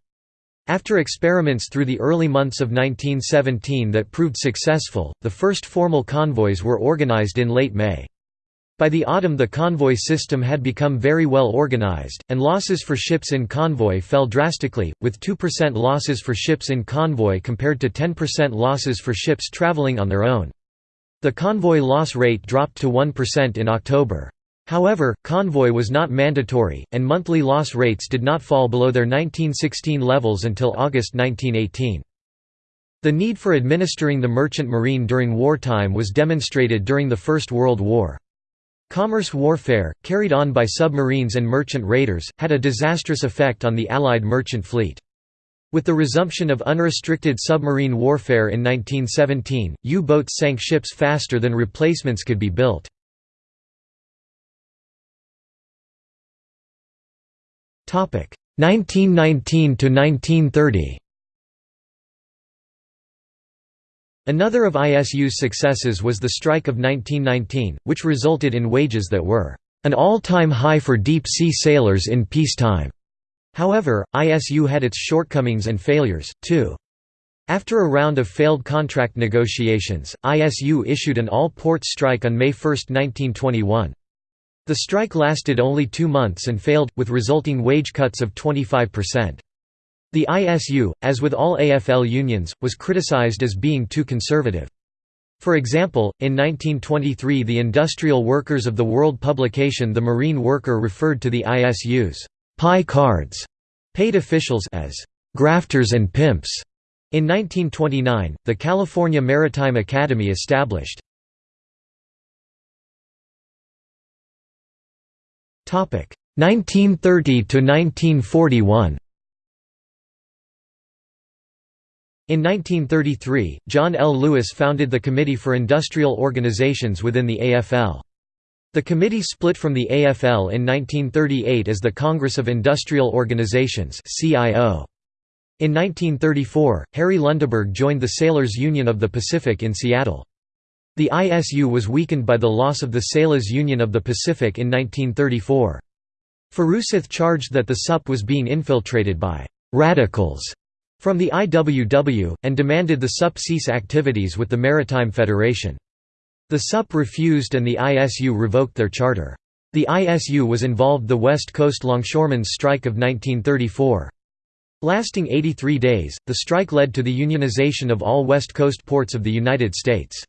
After experiments through the early months of 1917 that proved successful, the first formal convoys were organized in late May. By the autumn the convoy system had become very well organized, and losses for ships in convoy fell drastically, with 2% losses for ships in convoy compared to 10% losses for ships traveling on their own. The convoy loss rate dropped to 1% in October. However, convoy was not mandatory, and monthly loss rates did not fall below their 1916 levels until August 1918. The need for administering the merchant marine during wartime was demonstrated during the First World War. Commerce warfare, carried on by submarines and merchant raiders, had a disastrous effect on the Allied merchant fleet. With the resumption of unrestricted submarine warfare in 1917, U-boats sank ships faster than replacements could be built. Topic 1919 to 1930 Another of ISU's successes was the strike of 1919, which resulted in wages that were an all-time high for deep-sea sailors in peacetime. However, ISU had its shortcomings and failures, too. After a round of failed contract negotiations, ISU issued an all-ports strike on May 1, 1921. The strike lasted only two months and failed, with resulting wage cuts of 25%. The ISU, as with all AFL unions, was criticized as being too conservative. For example, in 1923 the Industrial Workers of the World publication The Marine Worker referred to the ISU's «pie cards» paid officials as «grafters and pimps». In 1929, the California Maritime Academy established Topic 1930 to 1941 In 1933, John L. Lewis founded the Committee for Industrial Organizations within the AFL. The committee split from the AFL in 1938 as the Congress of Industrial Organizations CIO. In 1934, Harry Lundeberg joined the Sailors Union of the Pacific in Seattle. The ISU was weakened by the loss of the Sailors Union of the Pacific in 1934. Furuseth charged that the SUP was being infiltrated by «radicals» from the IWW, and demanded the SUP cease activities with the Maritime Federation. The SUP refused and the ISU revoked their charter. The ISU was involved the West Coast Longshoremen's Strike of 1934. Lasting 83 days, the strike led to the unionization of all West Coast ports of the United States.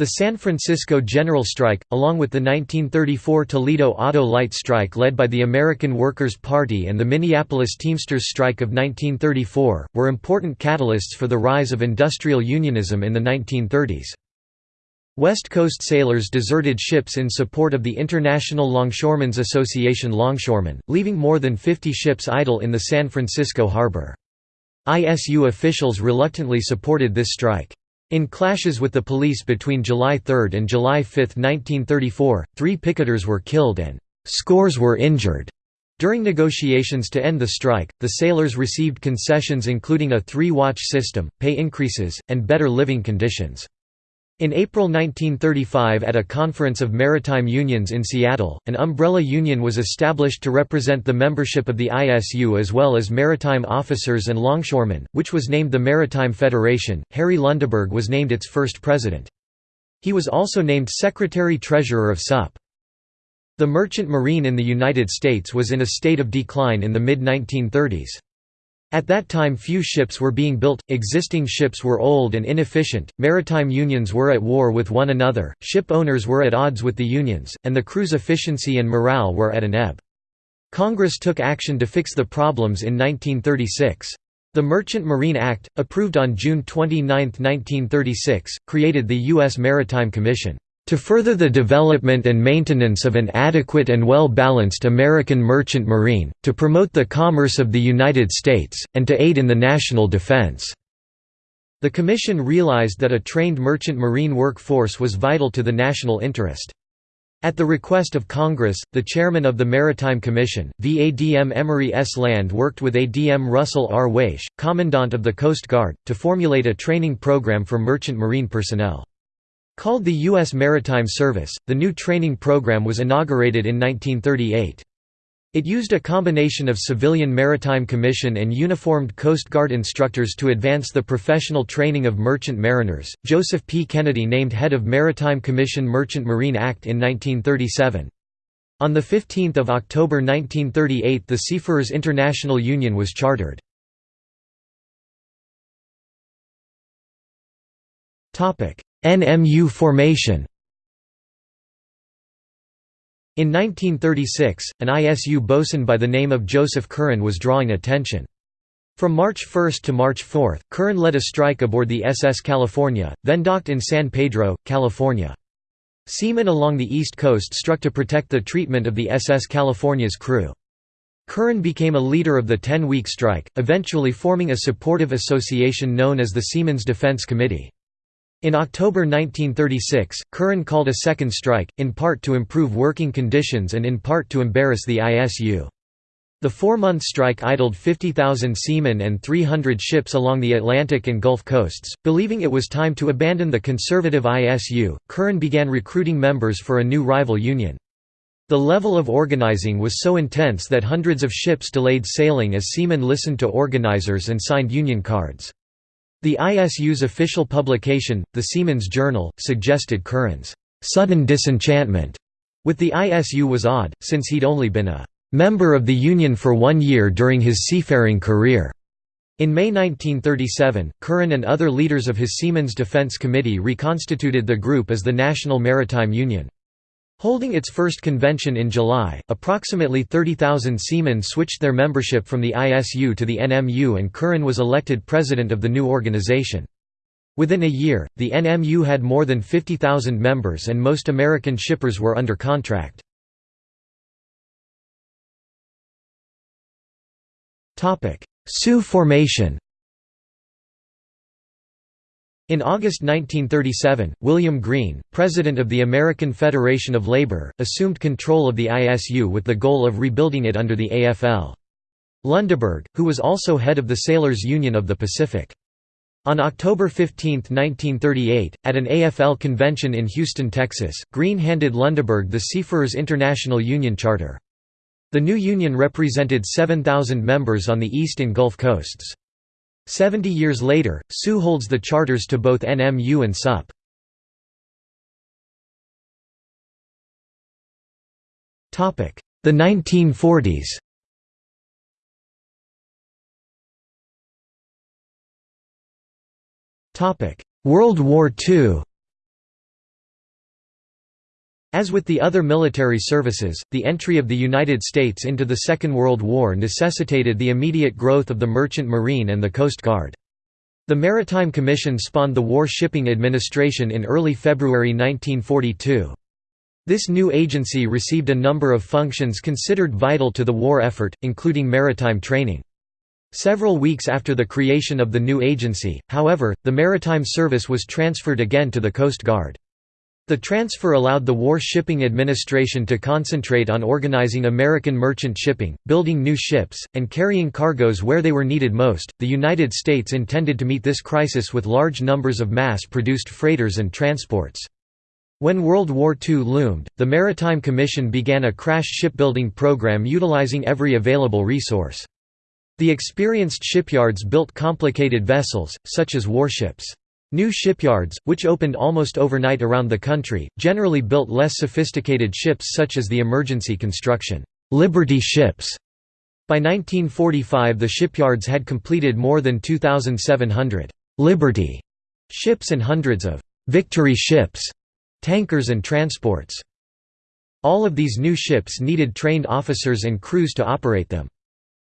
The San Francisco General Strike, along with the 1934 Toledo Auto Light Strike led by the American Workers' Party and the Minneapolis Teamsters Strike of 1934, were important catalysts for the rise of industrial unionism in the 1930s. West Coast sailors deserted ships in support of the International Longshoremen's Association Longshoremen, leaving more than 50 ships idle in the San Francisco harbor. ISU officials reluctantly supported this strike. In clashes with the police between July 3 and July 5, 1934, three picketers were killed and scores were injured. During negotiations to end the strike, the sailors received concessions including a three-watch system, pay increases, and better living conditions. In April 1935 at a conference of maritime unions in Seattle, an umbrella union was established to represent the membership of the ISU as well as maritime officers and longshoremen, which was named the Maritime Federation. Harry Lundeberg was named its first president. He was also named Secretary-Treasurer of SUP. The merchant marine in the United States was in a state of decline in the mid-1930s. At that time few ships were being built, existing ships were old and inefficient, maritime unions were at war with one another, ship owners were at odds with the unions, and the crew's efficiency and morale were at an ebb. Congress took action to fix the problems in 1936. The Merchant Marine Act, approved on June 29, 1936, created the U.S. Maritime Commission. To further the development and maintenance of an adequate and well-balanced American merchant marine, to promote the commerce of the United States, and to aid in the national defense." The Commission realized that a trained merchant marine workforce was vital to the national interest. At the request of Congress, the chairman of the Maritime Commission, VADM Emory S. Land worked with ADM Russell R. Waesche, Commandant of the Coast Guard, to formulate a training program for merchant marine personnel. Called the U.S. Maritime Service, the new training program was inaugurated in 1938. It used a combination of civilian maritime commission and uniformed Coast Guard instructors to advance the professional training of merchant mariners. Joseph P. Kennedy named head of Maritime Commission Merchant Marine Act in 1937. On 15 October 1938 the Seafarers International Union was chartered. NMU formation in 1936, an ISU bosun by the name of Joseph Curran was drawing attention. From March 1 to March 4, Curran led a strike aboard the SS California, then docked in San Pedro, California. Seamen along the East Coast struck to protect the treatment of the SS California's crew. Curran became a leader of the 10-week strike, eventually forming a supportive association known as the Seamen's Defense Committee. In October 1936, Curran called a second strike, in part to improve working conditions and in part to embarrass the ISU. The four-month strike idled 50,000 seamen and 300 ships along the Atlantic and Gulf coasts. Believing it was time to abandon the conservative ISU, Curran began recruiting members for a new rival union. The level of organizing was so intense that hundreds of ships delayed sailing as seamen listened to organizers and signed union cards. The ISU's official publication, the Seaman's Journal, suggested Curran's sudden disenchantment with the ISU was odd, since he'd only been a member of the Union for one year during his seafaring career. In May 1937, Curran and other leaders of his Seamen's Defense Committee reconstituted the group as the National Maritime Union. Holding its first convention in July, approximately 30,000 seamen switched their membership from the ISU to the NMU and Curran was elected president of the new organization. Within a year, the NMU had more than 50,000 members and most American shippers were under contract. SIU formation in August 1937, William Green, president of the American Federation of Labor, assumed control of the ISU with the goal of rebuilding it under the AFL. Lundeberg, who was also head of the Sailors Union of the Pacific. On October 15, 1938, at an AFL convention in Houston, Texas, Green handed Lundeberg the Seafarers International Union Charter. The new union represented 7,000 members on the East and Gulf coasts. Seventy years later, SIU holds the charters to both NMU and SUP. The 1940s World War II as with the other military services, the entry of the United States into the Second World War necessitated the immediate growth of the Merchant Marine and the Coast Guard. The Maritime Commission spawned the War Shipping Administration in early February 1942. This new agency received a number of functions considered vital to the war effort, including maritime training. Several weeks after the creation of the new agency, however, the Maritime Service was transferred again to the Coast Guard. The transfer allowed the War Shipping Administration to concentrate on organizing American merchant shipping, building new ships, and carrying cargoes where they were needed most. The United States intended to meet this crisis with large numbers of mass produced freighters and transports. When World War II loomed, the Maritime Commission began a crash shipbuilding program utilizing every available resource. The experienced shipyards built complicated vessels, such as warships. New shipyards, which opened almost overnight around the country, generally built less sophisticated ships such as the emergency construction, Liberty ships. By 1945 the shipyards had completed more than 2,700 Liberty ships and hundreds of Victory ships, tankers and transports. All of these new ships needed trained officers and crews to operate them.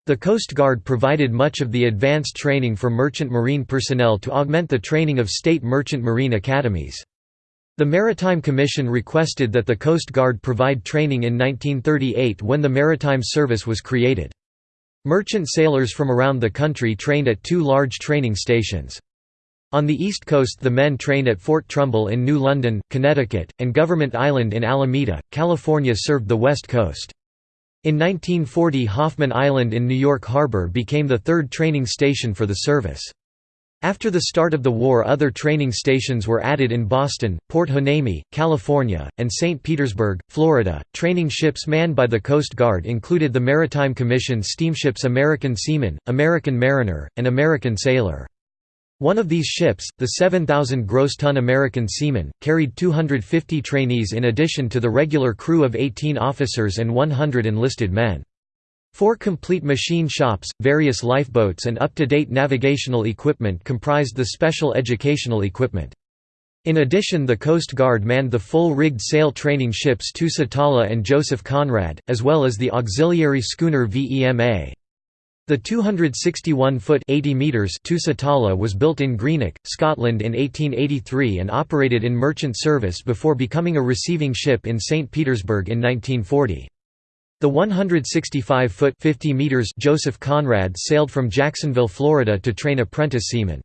The Coast Guard provided much of the advanced training for merchant marine personnel to augment the training of state merchant marine academies. The Maritime Commission requested that the Coast Guard provide training in 1938 when the Maritime Service was created. Merchant sailors from around the country trained at two large training stations. On the East Coast the men trained at Fort Trumbull in New London, Connecticut, and Government Island in Alameda, California served the West Coast. In 1940 Hoffman Island in New York Harbor became the third training station for the service. After the start of the war other training stations were added in Boston, Port Hueneme, California, and St. Petersburg, Florida. Training ships manned by the Coast Guard included the Maritime Commission steamships American Seaman, American Mariner, and American Sailor. One of these ships, the 7,000 gross ton American Seaman, carried 250 trainees in addition to the regular crew of 18 officers and 100 enlisted men. Four complete machine shops, various lifeboats and up-to-date navigational equipment comprised the special educational equipment. In addition the Coast Guard manned the full-rigged sail training ships Tusitala and Joseph Conrad, as well as the auxiliary schooner VEMA. The 261-foot (80 meters) Tusitala was built in Greenock, Scotland in 1883 and operated in merchant service before becoming a receiving ship in St. Petersburg in 1940. The 165-foot (50 meters) Joseph Conrad sailed from Jacksonville, Florida to train apprentice seamen.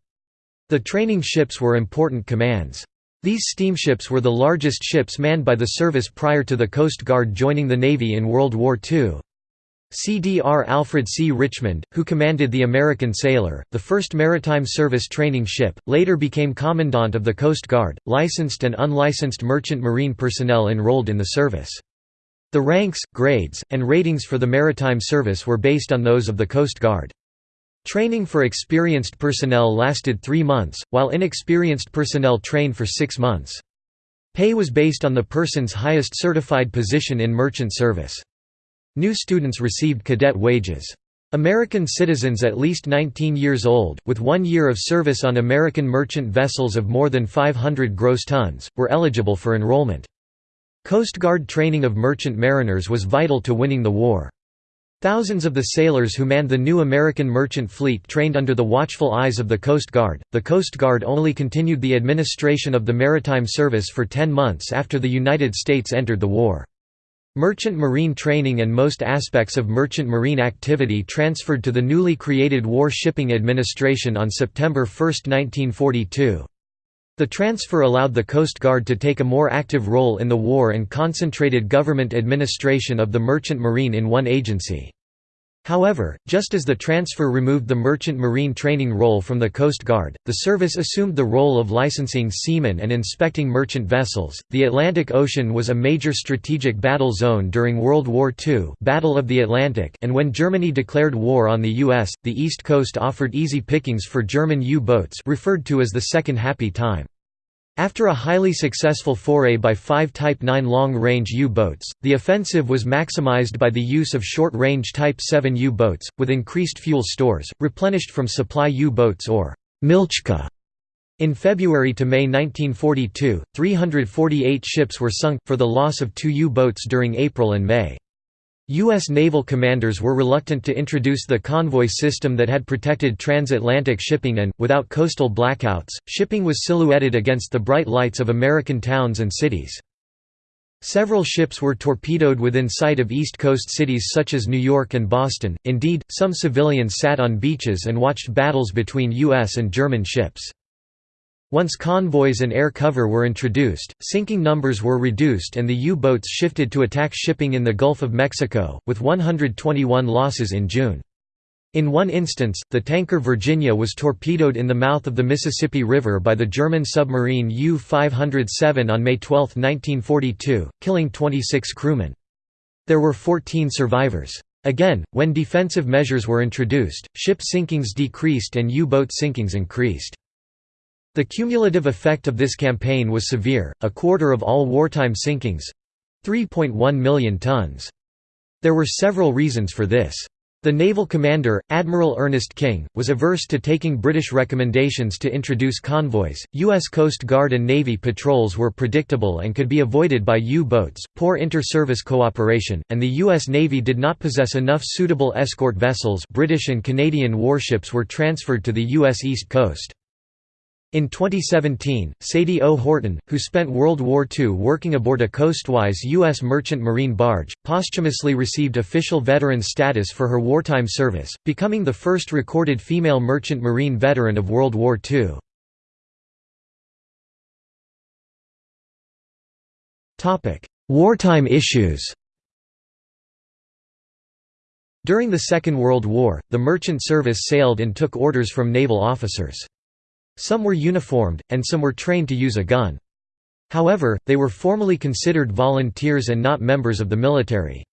The training ships were important commands. These steamships were the largest ships manned by the service prior to the Coast Guard joining the Navy in World War II. CDR Alfred C. Richmond, who commanded the American Sailor, the first maritime service training ship, later became Commandant of the Coast Guard. Licensed and unlicensed merchant marine personnel enrolled in the service. The ranks, grades, and ratings for the maritime service were based on those of the Coast Guard. Training for experienced personnel lasted three months, while inexperienced personnel trained for six months. Pay was based on the person's highest certified position in merchant service. New students received cadet wages. American citizens at least 19 years old, with one year of service on American merchant vessels of more than 500 gross tons, were eligible for enrollment. Coast Guard training of merchant mariners was vital to winning the war. Thousands of the sailors who manned the new American merchant fleet trained under the watchful eyes of the Coast Guard. The Coast Guard only continued the administration of the maritime service for 10 months after the United States entered the war. Merchant marine training and most aspects of merchant marine activity transferred to the newly created War Shipping Administration on September 1, 1942. The transfer allowed the Coast Guard to take a more active role in the war and concentrated government administration of the merchant marine in one agency. However, just as the transfer removed the merchant marine training role from the Coast Guard, the service assumed the role of licensing seamen and inspecting merchant vessels. The Atlantic Ocean was a major strategic battle zone during World War II, Battle of the Atlantic, and when Germany declared war on the US, the East Coast offered easy pickings for German U-boats, referred to as the Second Happy Time. After a highly successful foray by five Type 9 long-range U-boats, the offensive was maximized by the use of short-range Type 7 U-boats, with increased fuel stores, replenished from supply U-boats or «Milchkuh». In February to May 1942, 348 ships were sunk, for the loss of two U-boats during April and May. U.S. naval commanders were reluctant to introduce the convoy system that had protected transatlantic shipping and, without coastal blackouts, shipping was silhouetted against the bright lights of American towns and cities. Several ships were torpedoed within sight of East Coast cities such as New York and Boston, indeed, some civilians sat on beaches and watched battles between U.S. and German ships. Once convoys and air cover were introduced, sinking numbers were reduced and the U-boats shifted to attack shipping in the Gulf of Mexico, with 121 losses in June. In one instance, the tanker Virginia was torpedoed in the mouth of the Mississippi River by the German submarine U-507 on May 12, 1942, killing 26 crewmen. There were 14 survivors. Again, when defensive measures were introduced, ship sinkings decreased and U-boat sinkings increased. The cumulative effect of this campaign was severe, a quarter of all wartime sinkings—3.1 million tons. There were several reasons for this. The naval commander, Admiral Ernest King, was averse to taking British recommendations to introduce convoys. U.S. Coast Guard and Navy patrols were predictable and could be avoided by U-boats, poor inter-service cooperation, and the U.S. Navy did not possess enough suitable escort vessels. British and Canadian warships were transferred to the U.S. East Coast. In 2017, Sadie O. Horton, who spent World War II working aboard a coastwise U.S. merchant marine barge, posthumously received official veteran status for her wartime service, becoming the first recorded female merchant marine veteran of World War II. wartime issues During the Second World War, the merchant service sailed and took orders from naval officers. Some were uniformed, and some were trained to use a gun. However, they were formally considered volunteers and not members of the military.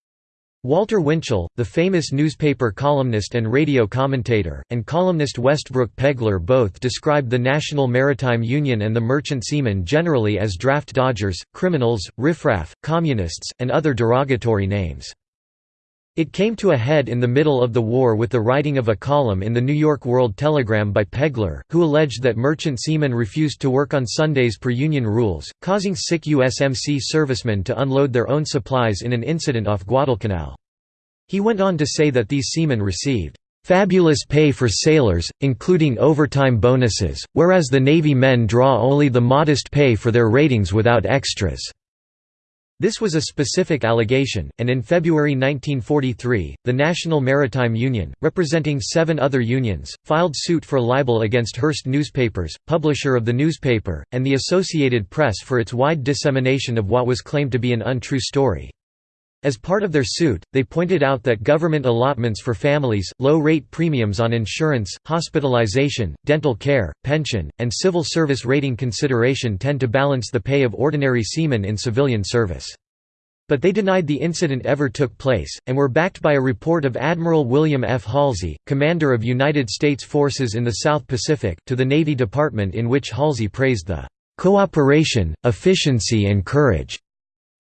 Walter Winchell, the famous newspaper columnist and radio commentator, and columnist Westbrook Pegler both described the National Maritime Union and the merchant seamen generally as draft dodgers, criminals, riffraff, communists, and other derogatory names. It came to a head in the middle of the war with the writing of a column in the New York World Telegram by Pegler, who alleged that merchant seamen refused to work on Sundays per Union rules, causing sick USMC servicemen to unload their own supplies in an incident off Guadalcanal. He went on to say that these seamen received fabulous pay for sailors, including overtime bonuses, whereas the Navy men draw only the modest pay for their ratings without extras. This was a specific allegation, and in February 1943, the National Maritime Union, representing seven other unions, filed suit for libel against Hearst Newspapers, publisher of the newspaper, and the Associated Press for its wide dissemination of what was claimed to be an untrue story. As part of their suit, they pointed out that government allotments for families, low-rate premiums on insurance, hospitalization, dental care, pension, and civil service rating consideration tend to balance the pay of ordinary seamen in civilian service. But they denied the incident ever took place, and were backed by a report of Admiral William F. Halsey, commander of United States forces in the South Pacific, to the Navy Department in which Halsey praised the "...cooperation, efficiency and courage."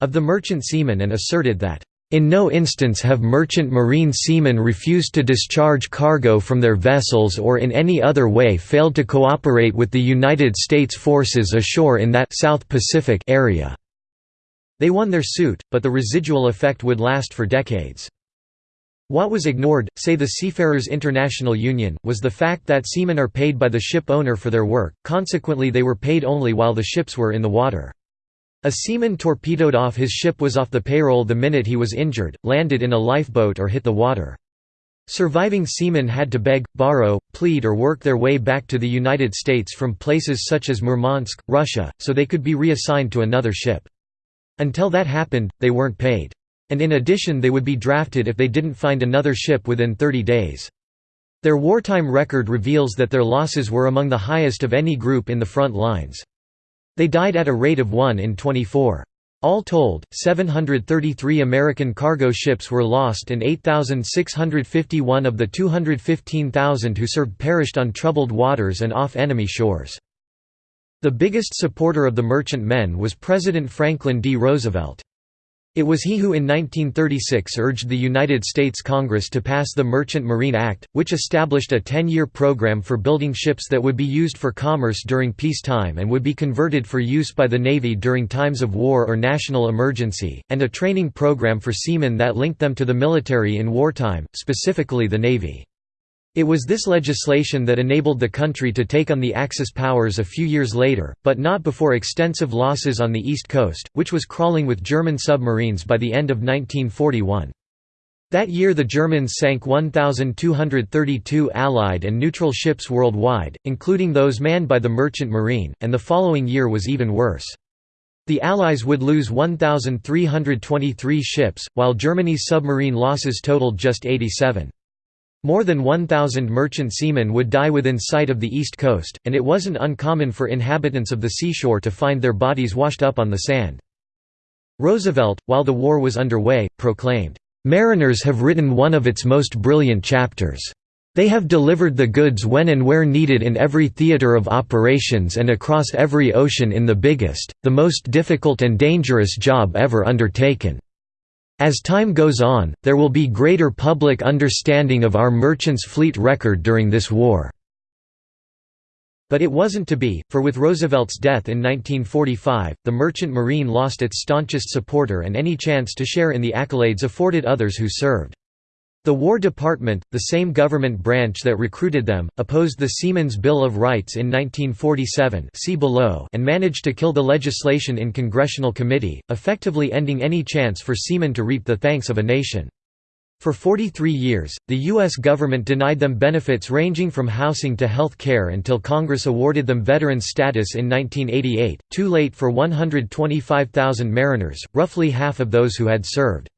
Of the merchant seamen and asserted that, "...in no instance have merchant marine seamen refused to discharge cargo from their vessels or in any other way failed to cooperate with the United States forces ashore in that South Pacific area." They won their suit, but the residual effect would last for decades. What was ignored, say the Seafarers International Union, was the fact that seamen are paid by the ship owner for their work, consequently they were paid only while the ships were in the water. A seaman torpedoed off his ship was off the payroll the minute he was injured, landed in a lifeboat or hit the water. Surviving seamen had to beg, borrow, plead or work their way back to the United States from places such as Murmansk, Russia, so they could be reassigned to another ship. Until that happened, they weren't paid. And in addition they would be drafted if they didn't find another ship within 30 days. Their wartime record reveals that their losses were among the highest of any group in the front lines. They died at a rate of 1 in 24. All told, 733 American cargo ships were lost and 8,651 of the 215,000 who served perished on troubled waters and off enemy shores. The biggest supporter of the merchant men was President Franklin D. Roosevelt. It was he who in 1936 urged the United States Congress to pass the Merchant Marine Act, which established a 10-year program for building ships that would be used for commerce during peacetime and would be converted for use by the Navy during times of war or national emergency, and a training program for seamen that linked them to the military in wartime, specifically the Navy. It was this legislation that enabled the country to take on the Axis powers a few years later, but not before extensive losses on the East Coast, which was crawling with German submarines by the end of 1941. That year the Germans sank 1,232 Allied and neutral ships worldwide, including those manned by the Merchant Marine, and the following year was even worse. The Allies would lose 1,323 ships, while Germany's submarine losses totaled just 87. More than 1,000 merchant seamen would die within sight of the east coast, and it wasn't uncommon for inhabitants of the seashore to find their bodies washed up on the sand. Roosevelt, while the war was underway, proclaimed, "...mariners have written one of its most brilliant chapters. They have delivered the goods when and where needed in every theater of operations and across every ocean in the biggest, the most difficult and dangerous job ever undertaken." As time goes on, there will be greater public understanding of our merchants' fleet record during this war. But it wasn't to be, for with Roosevelt's death in 1945, the merchant marine lost its staunchest supporter and any chance to share in the accolades afforded others who served. The War Department, the same government branch that recruited them, opposed the Seamen's Bill of Rights in 1947 see below and managed to kill the legislation in congressional committee, effectively ending any chance for seamen to reap the thanks of a nation. For 43 years, the U.S. government denied them benefits ranging from housing to health care until Congress awarded them veterans status in 1988, too late for 125,000 mariners, roughly half of those who had served.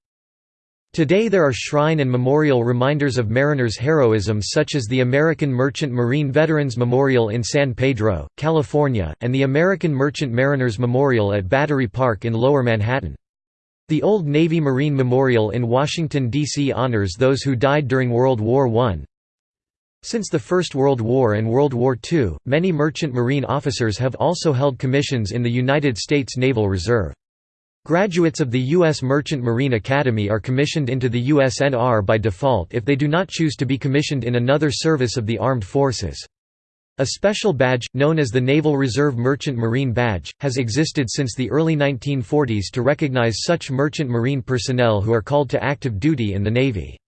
Today there are shrine and memorial reminders of mariners' heroism such as the American Merchant Marine Veterans Memorial in San Pedro, California, and the American Merchant Mariners Memorial at Battery Park in Lower Manhattan. The Old Navy Marine Memorial in Washington, D.C. honors those who died during World War I. Since the First World War and World War II, many merchant marine officers have also held commissions in the United States Naval Reserve. Graduates of the U.S. Merchant Marine Academy are commissioned into the USNR by default if they do not choose to be commissioned in another service of the armed forces. A special badge, known as the Naval Reserve Merchant Marine Badge, has existed since the early 1940s to recognize such merchant marine personnel who are called to active duty in the Navy.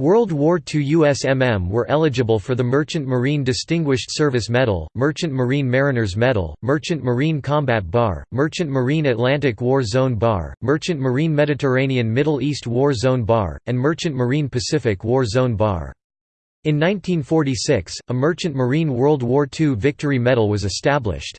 World War II USMM were eligible for the Merchant Marine Distinguished Service Medal, Merchant Marine Mariners Medal, Merchant Marine Combat Bar, Merchant Marine Atlantic War Zone Bar, Merchant Marine Mediterranean Middle East War Zone Bar, and Merchant Marine Pacific War Zone Bar. In 1946, a Merchant Marine World War II Victory Medal was established.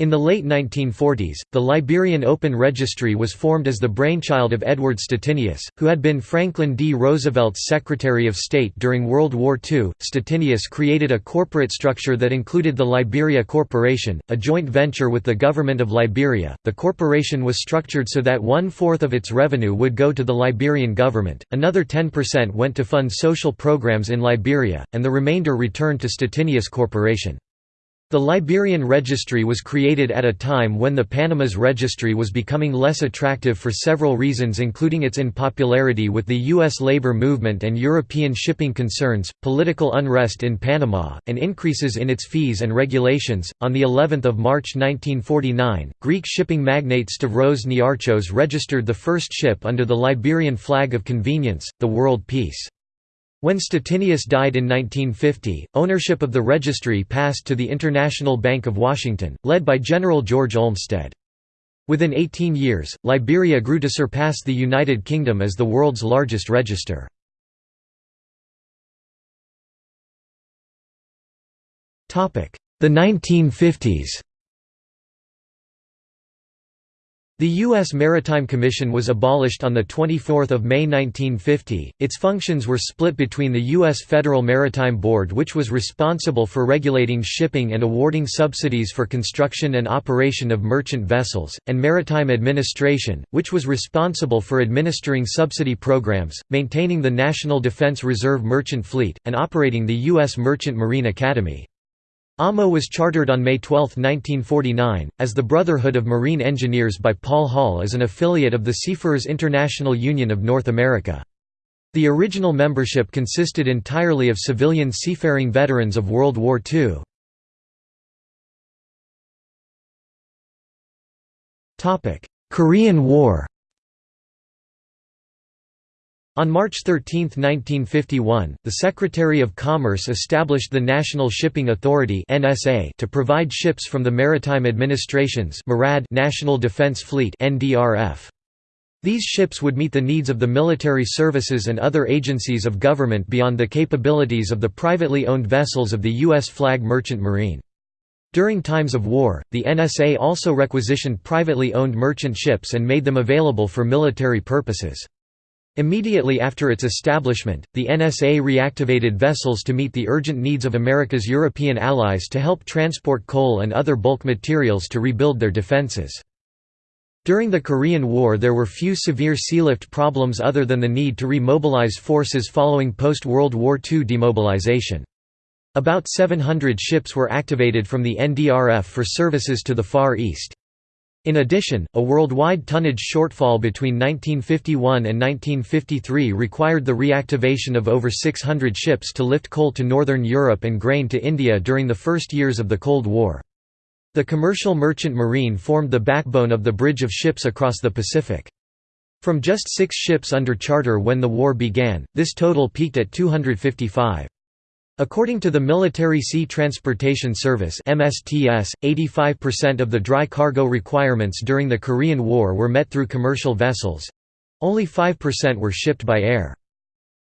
In the late 1940s, the Liberian Open Registry was formed as the brainchild of Edward Stettinius, who had been Franklin D. Roosevelt's Secretary of State during World War II. Stettinius created a corporate structure that included the Liberia Corporation, a joint venture with the government of Liberia. The corporation was structured so that one fourth of its revenue would go to the Liberian government, another 10% went to fund social programs in Liberia, and the remainder returned to Stettinius Corporation. The Liberian Registry was created at a time when the Panama's registry was becoming less attractive for several reasons including its unpopularity with the U.S. labor movement and European shipping concerns, political unrest in Panama, and increases in its fees and regulations. On the 11th of March 1949, Greek shipping magnate Stavros Niarchos registered the first ship under the Liberian flag of convenience, the World Peace. When Stettinius died in 1950, ownership of the registry passed to the International Bank of Washington, led by General George Olmsted. Within 18 years, Liberia grew to surpass the United Kingdom as the world's largest register. The 1950s The U.S. Maritime Commission was abolished on 24 May 1950. Its functions were split between the U.S. Federal Maritime Board which was responsible for regulating shipping and awarding subsidies for construction and operation of merchant vessels, and Maritime Administration, which was responsible for administering subsidy programs, maintaining the National Defense Reserve Merchant Fleet, and operating the U.S. Merchant Marine Academy. AMO was chartered on May 12, 1949, as the Brotherhood of Marine Engineers by Paul Hall as an affiliate of the Seafarers International Union of North America. The original membership consisted entirely of civilian seafaring veterans of World War II. Korean War on March 13, 1951, the Secretary of Commerce established the National Shipping Authority to provide ships from the Maritime Administration's National Defense Fleet These ships would meet the needs of the military services and other agencies of government beyond the capabilities of the privately owned vessels of the U.S. flag merchant marine. During times of war, the NSA also requisitioned privately owned merchant ships and made them available for military purposes. Immediately after its establishment, the NSA reactivated vessels to meet the urgent needs of America's European allies to help transport coal and other bulk materials to rebuild their defenses. During the Korean War there were few severe sealift problems other than the need to remobilize forces following post-World War II demobilization. About 700 ships were activated from the NDRF for services to the Far East. In addition, a worldwide tonnage shortfall between 1951 and 1953 required the reactivation of over 600 ships to lift coal to northern Europe and grain to India during the first years of the Cold War. The commercial merchant marine formed the backbone of the bridge of ships across the Pacific. From just six ships under charter when the war began, this total peaked at 255. According to the Military Sea Transportation Service MSTS, 85% of the dry cargo requirements during the Korean War were met through commercial vessels. Only 5% were shipped by air.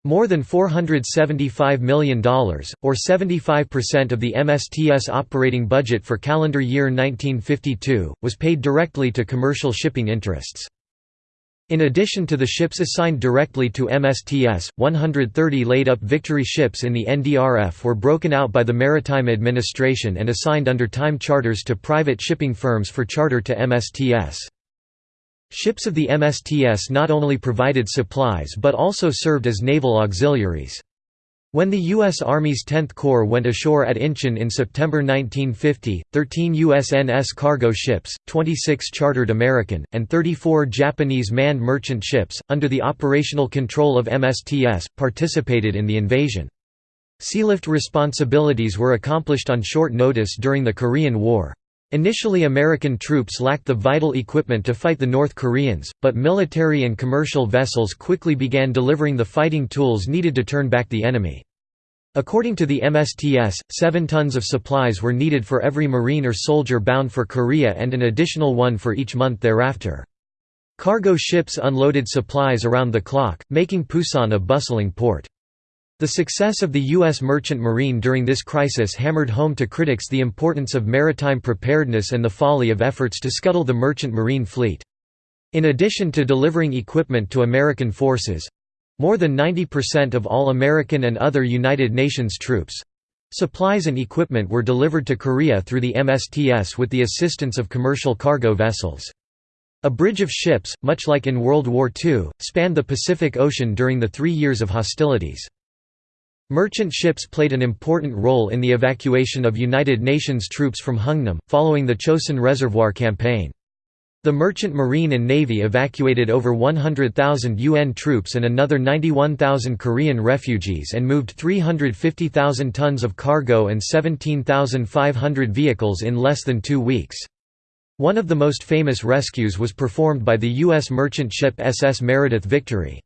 More than $475 million, or 75% of the MSTS operating budget for calendar year 1952, was paid directly to commercial shipping interests. In addition to the ships assigned directly to MSTS, 130 laid-up Victory ships in the NDRF were broken out by the Maritime Administration and assigned under time charters to private shipping firms for charter to MSTS. Ships of the MSTS not only provided supplies but also served as naval auxiliaries. When the U.S. Army's 10th Corps went ashore at Incheon in September 1950, 13 USNS cargo ships, 26 chartered American, and 34 Japanese manned merchant ships, under the operational control of MSTS, participated in the invasion. Sealift responsibilities were accomplished on short notice during the Korean War. Initially American troops lacked the vital equipment to fight the North Koreans, but military and commercial vessels quickly began delivering the fighting tools needed to turn back the enemy. According to the MSTS, 7 tons of supplies were needed for every Marine or soldier bound for Korea and an additional one for each month thereafter. Cargo ships unloaded supplies around the clock, making Pusan a bustling port. The success of the U.S. merchant marine during this crisis hammered home to critics the importance of maritime preparedness and the folly of efforts to scuttle the merchant marine fleet. In addition to delivering equipment to American forces—more than 90% of all American and other United Nations troops—supplies and equipment were delivered to Korea through the MSTS with the assistance of commercial cargo vessels. A bridge of ships, much like in World War II, spanned the Pacific Ocean during the three years of hostilities. Merchant ships played an important role in the evacuation of United Nations troops from Hungnam, following the Chosin Reservoir Campaign. The Merchant Marine and Navy evacuated over 100,000 UN troops and another 91,000 Korean refugees and moved 350,000 tons of cargo and 17,500 vehicles in less than two weeks. One of the most famous rescues was performed by the U.S. merchant ship SS Meredith Victory.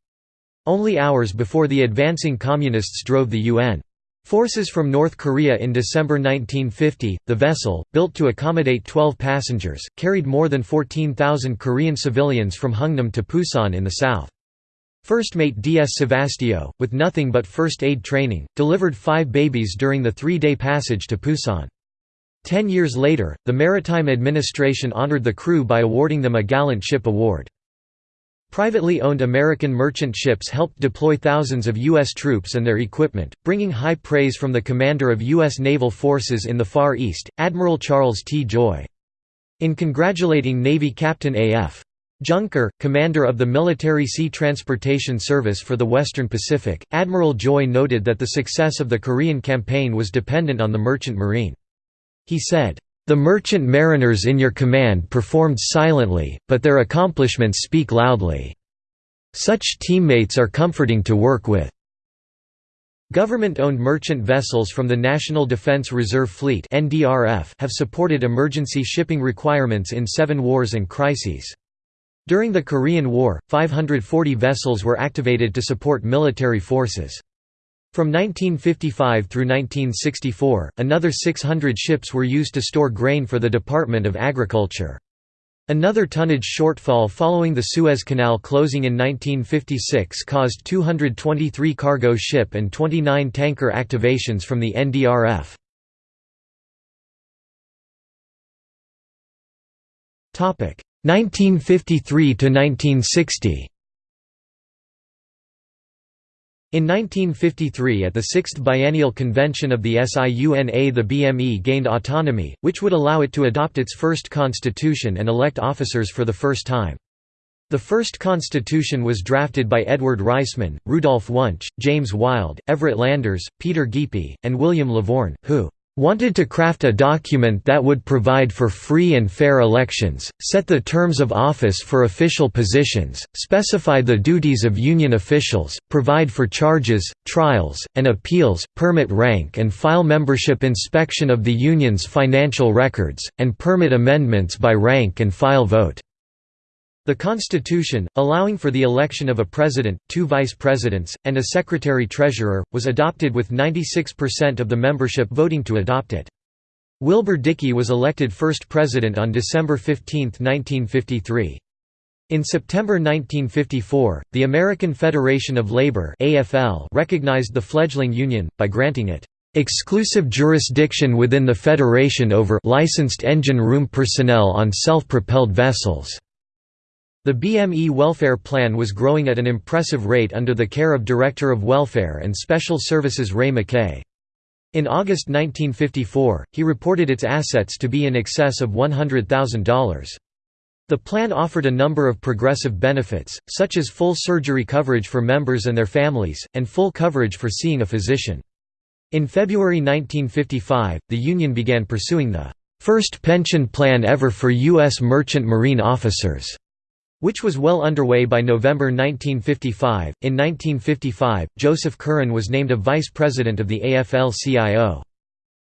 Only hours before the advancing Communists drove the UN. Forces from North Korea in December 1950, the vessel, built to accommodate 12 passengers, carried more than 14,000 Korean civilians from Hungnam to Pusan in the south. First mate D.S. Sevastio, with nothing but first aid training, delivered five babies during the three-day passage to Pusan. Ten years later, the Maritime Administration honored the crew by awarding them a Gallant Ship Award. Privately owned American merchant ships helped deploy thousands of U.S. troops and their equipment, bringing high praise from the commander of U.S. naval forces in the Far East, Admiral Charles T. Joy. In congratulating Navy Captain A.F. Junker, commander of the Military Sea Transportation Service for the Western Pacific, Admiral Joy noted that the success of the Korean campaign was dependent on the merchant marine. He said, the merchant mariners in your command performed silently, but their accomplishments speak loudly. Such teammates are comforting to work with. Government-owned merchant vessels from the National Defense Reserve Fleet have supported emergency shipping requirements in seven wars and crises. During the Korean War, 540 vessels were activated to support military forces. From 1955 through 1964, another 600 ships were used to store grain for the Department of Agriculture. Another tonnage shortfall following the Suez Canal closing in 1956 caused 223 cargo ship and 29 tanker activations from the NDRF. Topic 1953 to 1960 In 1953 at the Sixth Biennial Convention of the SIUNA the BME gained autonomy, which would allow it to adopt its first constitution and elect officers for the first time. The first constitution was drafted by Edward Reisman, Rudolph Wunsch, James Wilde, Everett Landers, Peter Geipel, and William Lavorne, who wanted to craft a document that would provide for free and fair elections, set the terms of office for official positions, specify the duties of union officials, provide for charges, trials, and appeals, permit rank and file membership inspection of the union's financial records, and permit amendments by rank and file vote. The Constitution, allowing for the election of a president, two vice presidents, and a secretary-treasurer, was adopted with 96% of the membership voting to adopt it. Wilbur Dickey was elected first president on December 15, 1953. In September 1954, the American Federation of Labor (AFL) recognized the fledgling union by granting it exclusive jurisdiction within the federation over licensed engine room personnel on self-propelled vessels. The BME welfare plan was growing at an impressive rate under the care of Director of Welfare and Special Services Ray McKay. In August 1954, he reported its assets to be in excess of $100,000. The plan offered a number of progressive benefits, such as full surgery coverage for members and their families, and full coverage for seeing a physician. In February 1955, the Union began pursuing the first pension plan ever for U.S. merchant marine officers, which was well underway by November 1955. In 1955, Joseph Curran was named a vice president of the AFL-CIO.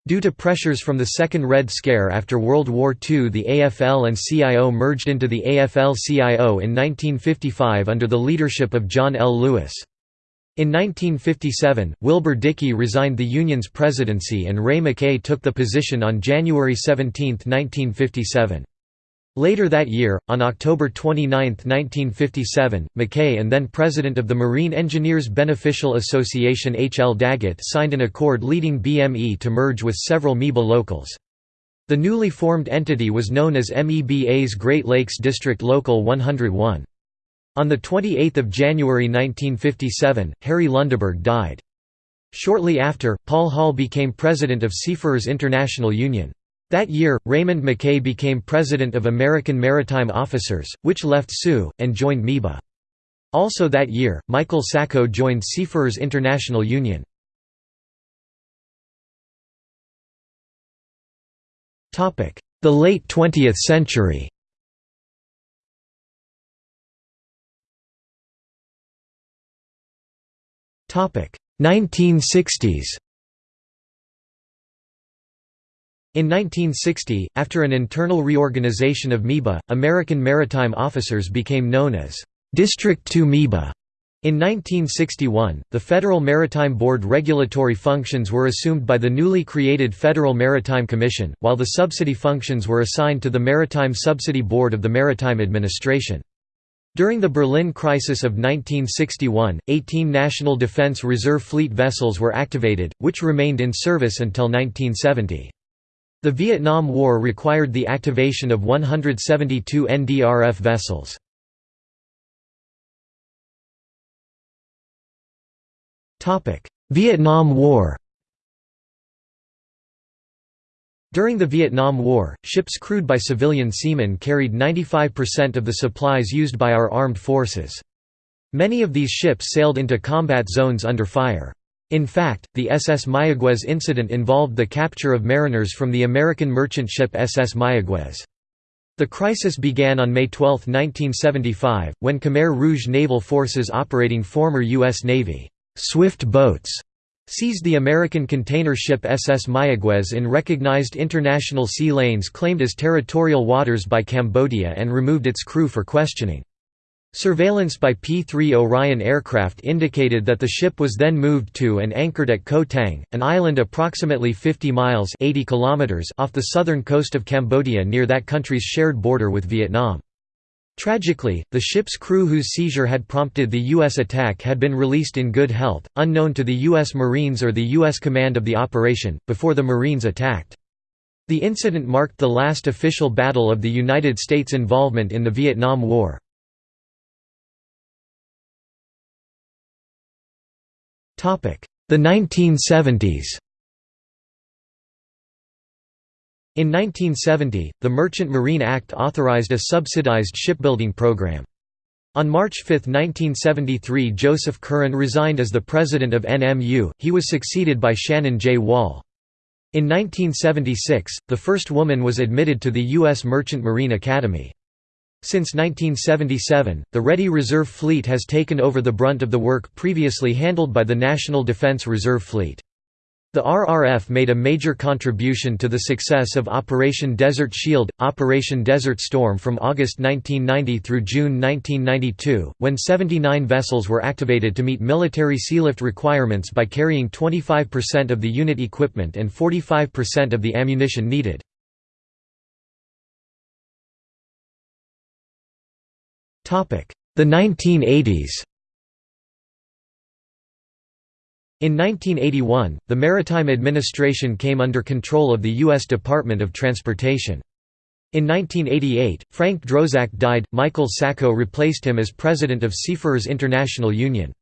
Due to pressures from the Second Red Scare after World War II the AFL and CIO merged into the AFL-CIO in 1955 under the leadership of John L. Lewis. In 1957, Wilbur Dickey resigned the union's presidency and Ray McKay took the position on January 17, 1957. Later that year, on October 29, 1957, McKay and then president of the Marine Engineers Beneficial Association H. L. Daggett signed an accord leading BME to merge with several MEBA locals. The newly formed entity was known as MEBA's Great Lakes District Local 101. On 28 January 1957, Harry Lundeberg died. Shortly after, Paul Hall became president of Seafarers International Union. That year, Raymond McKay became president of American Maritime Officers, which left SIU, and joined MEBA. Also that year, Michael Sacco joined Seafarers International Union. The late 20th century Topic 1960s. In 1960, after an internal reorganization of MEBA, American maritime officers became known as District 2 MEBA. In 1961, the Federal Maritime Board regulatory functions were assumed by the newly created Federal Maritime Commission, while the subsidy functions were assigned to the Maritime Subsidy Board of the Maritime Administration. During the Berlin crisis of 1961, 18 National Defense Reserve Fleet vessels were activated, which remained in service until 1970. The Vietnam War required the activation of 172 NDRF vessels. Vietnam War During the Vietnam War, ships crewed by civilian seamen carried 95% of the supplies used by our armed forces. Many of these ships sailed into combat zones under fire. In fact, the SS Mayaguez incident involved the capture of mariners from the American merchant ship SS Mayaguez. The crisis began on May 12, 1975, when Khmer Rouge naval forces operating former U.S. Navy swift boats seized the American container ship SS Mayaguez in recognized international sea lanes claimed as territorial waters by Cambodia and removed its crew for questioning. Surveillance by P-3 Orion aircraft indicated that the ship was then moved to and anchored at Koh Tang, an island approximately 50 miles 80 kilometers off the southern coast of Cambodia near that country's shared border with Vietnam. Tragically, the ship's crew whose seizure had prompted the U.S. attack had been released in good health, unknown to the U.S. Marines or the U.S. command of the operation, before the Marines attacked. The incident marked the last official battle of the United States' involvement in the Vietnam War. The 1970s In 1970, the Merchant Marine Act authorized a subsidized shipbuilding program. On March 5, 1973 Joseph Curran resigned as the president of NMU, he was succeeded by Shannon J. Wall. In 1976, the first woman was admitted to the U.S. Merchant Marine Academy. Since 1977, the Ready Reserve Fleet has taken over the brunt of the work previously handled by the National Defense Reserve Fleet. The RRF made a major contribution to the success of Operation Desert Shield, Operation Desert Storm from August 1990 through June 1992, when 79 vessels were activated to meet military sealift requirements by carrying 25% of the unit equipment and 45% of the ammunition needed. The 1980s In 1981, the Maritime Administration came under control of the U.S. Department of Transportation. In 1988, Frank Drozak died, Michael Sacco replaced him as president of Seafarers International Union.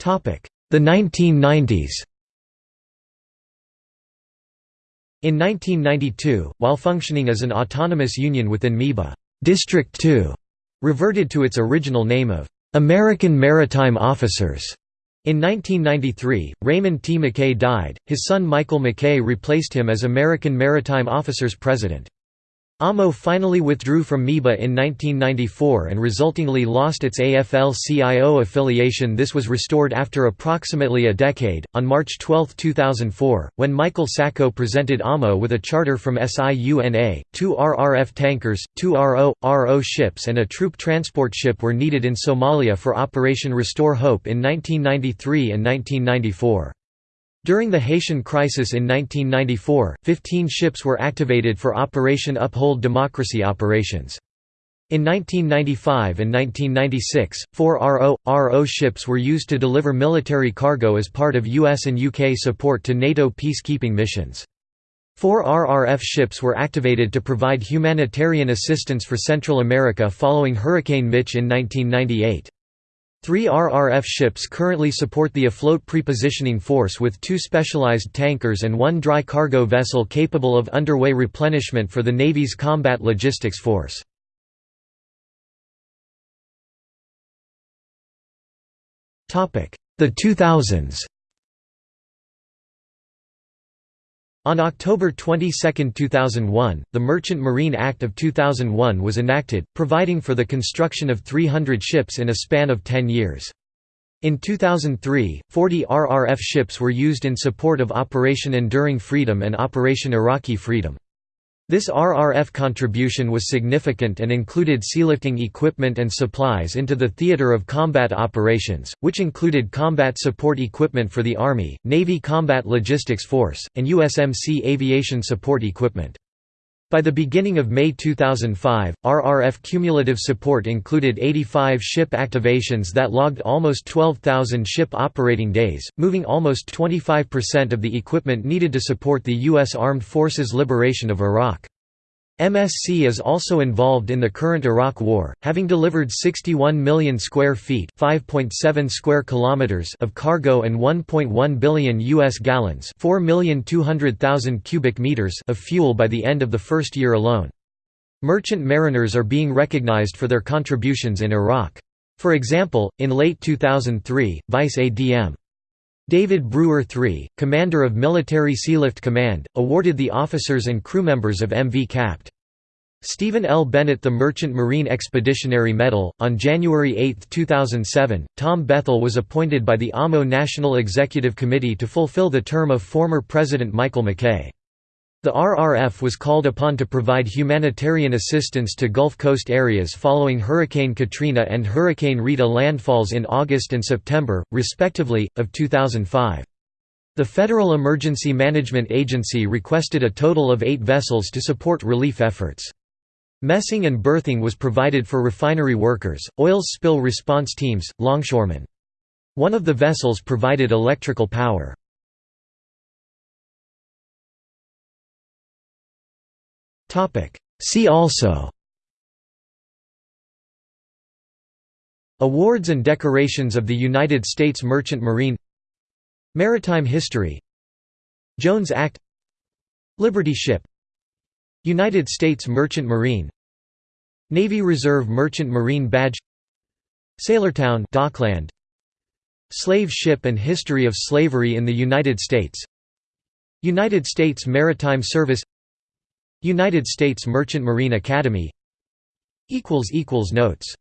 The 1990s In 1992, while functioning as an autonomous union within MEBA, District 2 reverted to its original name of American Maritime Officers. In 1993, Raymond T. McKay died, his son Michael McKay replaced him as American Maritime Officers President. AMO finally withdrew from MEBA in 1994 and resultingly lost its AFL-CIO affiliation this was restored after approximately a decade, on March 12, 2004, when Michael Sacco presented AMO with a charter from SIUNA, two RRF tankers, two RO, RO ships and a troop transport ship were needed in Somalia for Operation Restore Hope in 1993 and 1994. During the Haitian crisis in 1994, 15 ships were activated for Operation Uphold Democracy operations. In 1995 and 1996, four RO, RO ships were used to deliver military cargo as part of US and UK support to NATO peacekeeping missions. Four RRF ships were activated to provide humanitarian assistance for Central America following Hurricane Mitch in 1998. Three RRF ships currently support the afloat prepositioning force with two specialized tankers and one dry cargo vessel capable of underway replenishment for the Navy's Combat Logistics Force. The 2000s On October 22, 2001, the Merchant Marine Act of 2001 was enacted, providing for the construction of 300 ships in a span of 10 years. In 2003, 40 RRF ships were used in support of Operation Enduring Freedom and Operation Iraqi Freedom. This RRF contribution was significant and included sealifting equipment and supplies into the theater of combat operations, which included combat support equipment for the Army, Navy Combat Logistics Force, and USMC aviation support equipment. By the beginning of May 2005, RRF cumulative support included 85 ship activations that logged almost 12,000 ship operating days, moving almost 25% of the equipment needed to support the U.S. Armed Forces liberation of Iraq. MSC is also involved in the current Iraq War, having delivered 61 million square feet (5.7 square kilometers) of cargo and 1.1 billion US gallons (4,200,000 cubic meters) of fuel by the end of the first year alone. Merchant mariners are being recognized for their contributions in Iraq. For example, in late 2003, Vice ADM David Brewer III, commander of Military Sealift Command, awarded the officers and crew members of MV Capt. Stephen L. Bennett the Merchant Marine Expeditionary Medal. On January 8, 2007, Tom Bethel was appointed by the AMO National Executive Committee to fulfill the term of former President Michael McKay. The RRF was called upon to provide humanitarian assistance to Gulf Coast areas following Hurricane Katrina and Hurricane Rita landfalls in August and September, respectively, of 2005. The Federal Emergency Management Agency requested a total of eight vessels to support relief efforts. Messing and berthing was provided for refinery workers, oil spill response teams, longshoremen. One of the vessels provided electrical power. See also. Awards and decorations of the United States Merchant Marine. Maritime history. Jones Act. Liberty Ship. United States Merchant Marine. Navy Reserve Merchant Marine Badge. Sailortown Dockland. Slave ship and history of slavery in the United States. United States Maritime Service United States Merchant Marine Academy. Notes